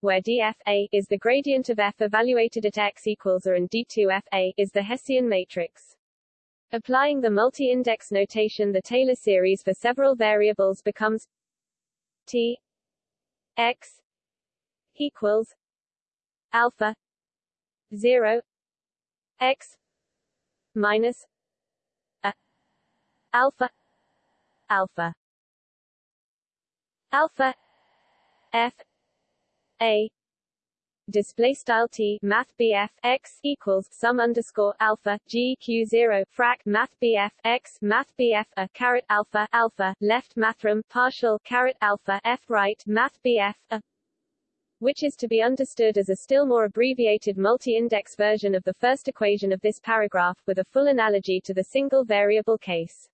Speaker 2: where dfa is the gradient of f evaluated at x equals or and d2fa is the Hessian matrix. Applying the multi-index notation the Taylor series for several variables becomes T x equals alpha 0 x minus a alpha alpha. Alpha f a display style t math bf x equals sum underscore alpha g q zero frac math bf x math bf a caret alpha alpha left mathrm partial caret alpha f right math bf a which is to be understood as a still more abbreviated multi-index version of the first equation of this paragraph, with a full analogy to the single variable case.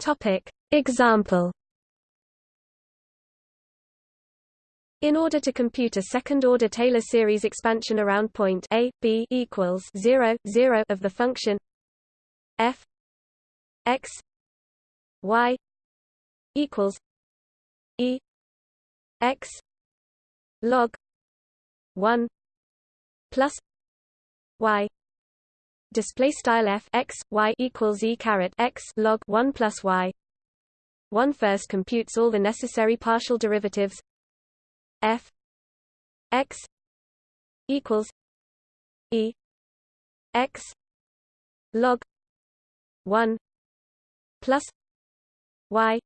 Speaker 1: Topic. Example In order to compute a second-order Taylor series expansion around point a, b equals 0, 0 of the function f x y equals e x log 1 plus y. Display style f x y equals e caret x log 1 plus y. One first computes all the necessary partial derivatives f x equals e x log 1 plus y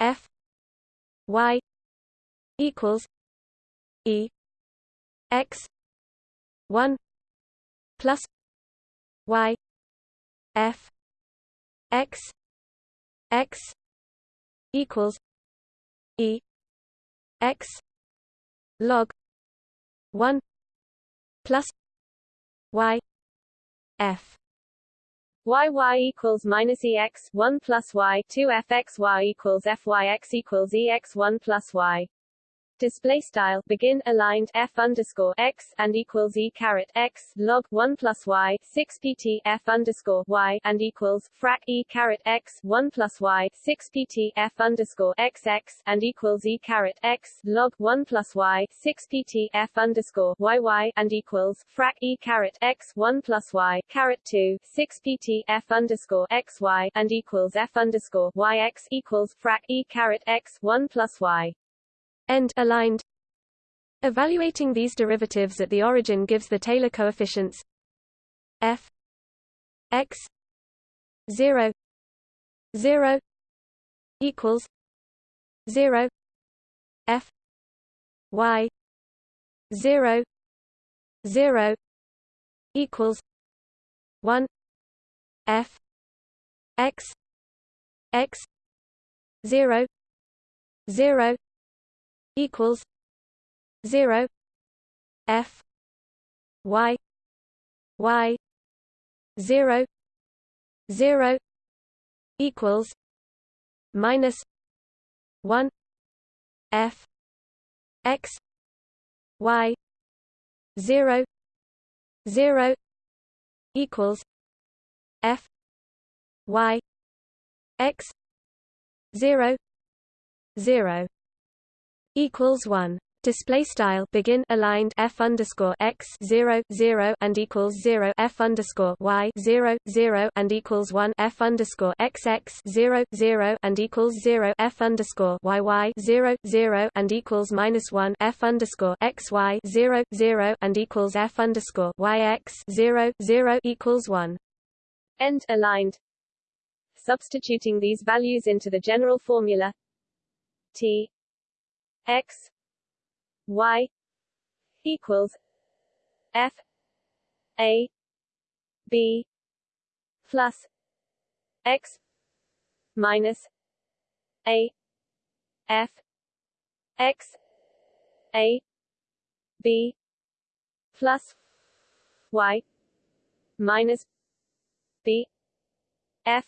Speaker 1: f y equals e x 1 plus y f x x equals e x log 1 plus y f.
Speaker 2: Y y equals minus ex 1 plus y 2 f x y equals f y x equals ex 1 plus y display style begin aligned f underscore x and equals e caret x log 1 plus y 6 pt f underscore y and equals frac e caret x 1 plus y 6 pt f underscore x x and equals e caret x log 1 plus y 6 pt f underscore y y and equals frac e caret x 1 plus y caret 2 6 pt f underscore x y and equals f underscore y x equals frac e caret x 1 plus y
Speaker 1: end aligned. Evaluating these derivatives at the origin gives the Taylor coefficients f x 0 0 equals 0 f y 0 0 equals 1 f x x 0 0 equals 0 f y y 0 0 equals minus 1 f x y 0 0 equals f y x 0 0 equals 1 display style begin aligned f underscore x 0 0 and equals 0 f underscore y 0 0 and equals 1 f underscore x x 0 0 and equals 0 f underscore y y 0 0 and equals minus 1 f underscore x y 0 0 and equals f underscore y x 0 0 equals 1
Speaker 2: end aligned. Substituting these values into the general formula t x y equals f a b plus x minus a f x a b plus y minus b f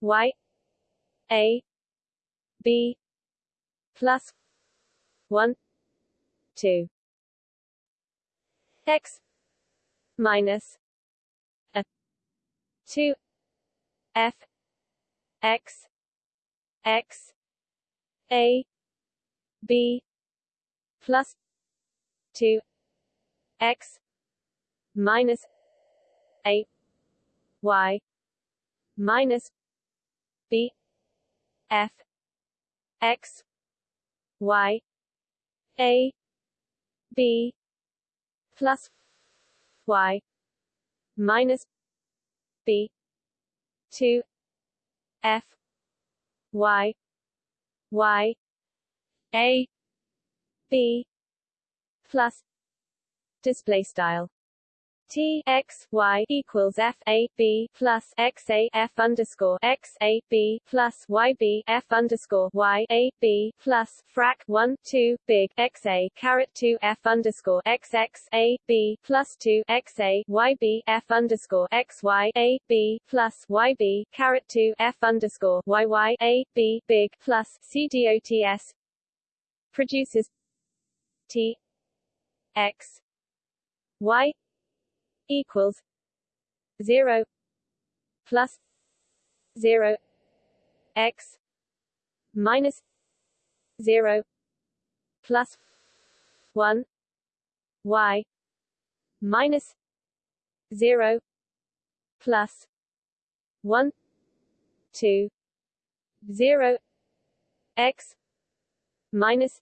Speaker 2: y a b plus 1 2 x. Minus. A. 2 f. X. X. A. B. Plus. 2 x. Minus. A. Y. Minus. B. F. X. Y a b plus y minus b 2 f y y a b plus display style T x y equals F A B plus X A F underscore X A B plus Y B F underscore Y A B plus frac one two big X A caret two F underscore X X A B plus two X A Y B F underscore X Y A B plus Y B caret two F underscore Y Y A B big plus C D O T S produces T X Y equals zero plus zero x minus zero plus one y minus zero plus one two zero x minus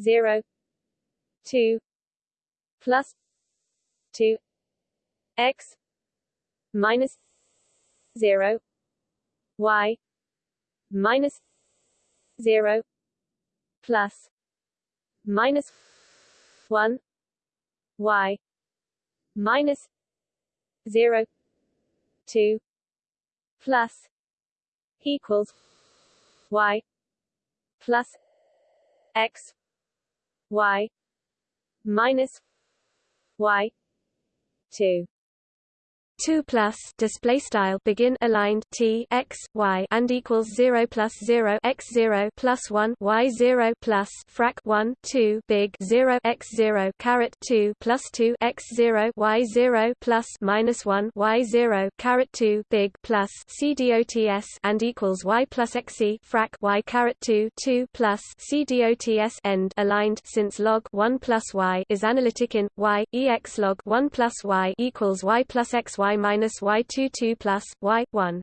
Speaker 2: zero two plus two x minus 0 y minus 0 plus minus 1 y minus 0 2 plus equals y plus x y minus y 2
Speaker 1: 2 plus display style begin aligned t x y and equals 0 plus 0 x 0 plus 1 y 0 plus frac 1 2 big 0 x 0 caret 2 plus 2 x 0 y 0 plus minus 1 y 0 caret 2 big plus c dots and equals y plus xe frac y caret 2 2 plus c dots end aligned. Since log 1 plus y is analytic in y ex log 1 plus y equals y plus xy y y two two plus y one.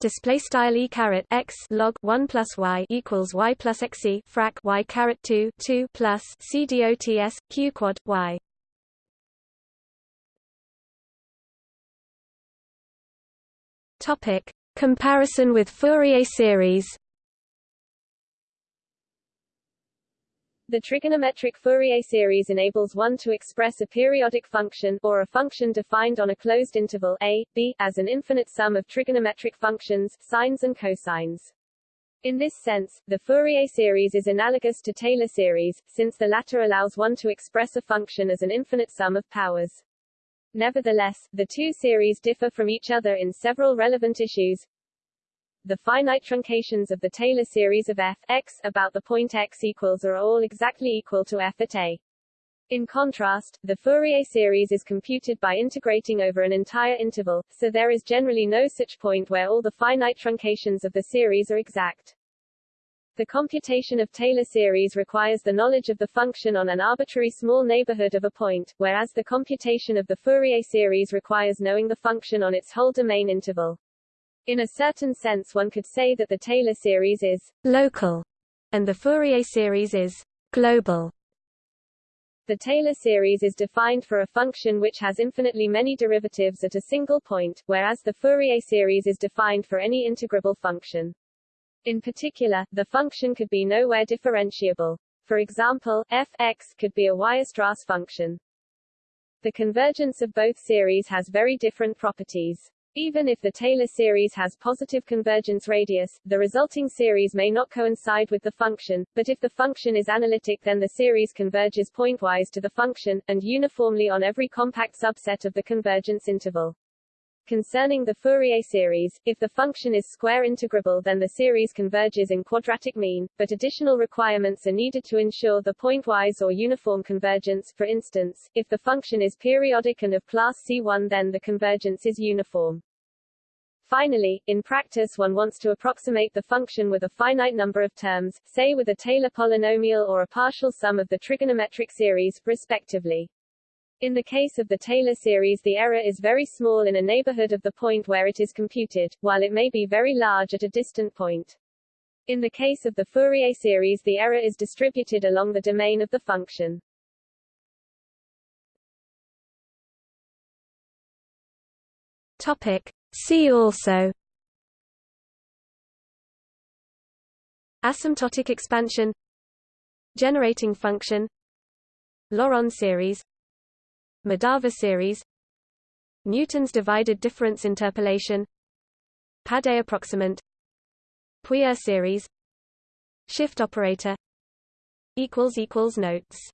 Speaker 1: Display style e caret x log one plus y equals y plus x e frac y caret two two plus c dots q quad y. Topic: Comparison with Fourier series.
Speaker 2: The trigonometric Fourier series enables one to express a periodic function or a function defined on a closed interval a, b as an infinite sum of trigonometric functions, sines and cosines. In this sense, the Fourier series is analogous to Taylor series, since the latter allows one to express a function as an infinite sum of powers. Nevertheless, the two series differ from each other in several relevant issues. The finite truncations of the Taylor series of f x about the point x equals are all exactly equal to f at a. In contrast, the Fourier series is computed by integrating over an entire interval, so there is generally no such point where all the finite truncations of the series are exact. The computation of Taylor series requires the knowledge of the function on an arbitrary small neighborhood of a point, whereas the computation of the Fourier series requires knowing the function on its whole domain interval. In a certain sense one could say that the Taylor series is
Speaker 1: local, and the Fourier series is global.
Speaker 2: The Taylor series is defined for a function which has infinitely many derivatives at a single point, whereas the Fourier series is defined for any integrable function. In particular, the function could be nowhere differentiable. For example, f(x) could be a Weierstrass function. The convergence of both series has very different properties. Even if the Taylor series has positive convergence radius, the resulting series may not coincide with the function, but if the function is analytic then the series converges pointwise to the function, and uniformly on every compact subset of the convergence interval. Concerning the Fourier series, if the function is square integrable then the series converges in quadratic mean, but additional requirements are needed to ensure the pointwise or uniform convergence for instance, if the function is periodic and of class C1 then the convergence is uniform. Finally, in practice one wants to approximate the function with a finite number of terms, say with a Taylor polynomial or a partial sum of the trigonometric series, respectively. In the case of the Taylor series the error is very small in a neighborhood of the point where it is computed, while it may be very large at a distant point. In the case of the Fourier series the error is distributed along the domain of the function.
Speaker 1: Topic. See also Asymptotic expansion Generating function Laurent series Madhava series Newton's divided difference interpolation Pade approximant Puiseux series Shift operator Notes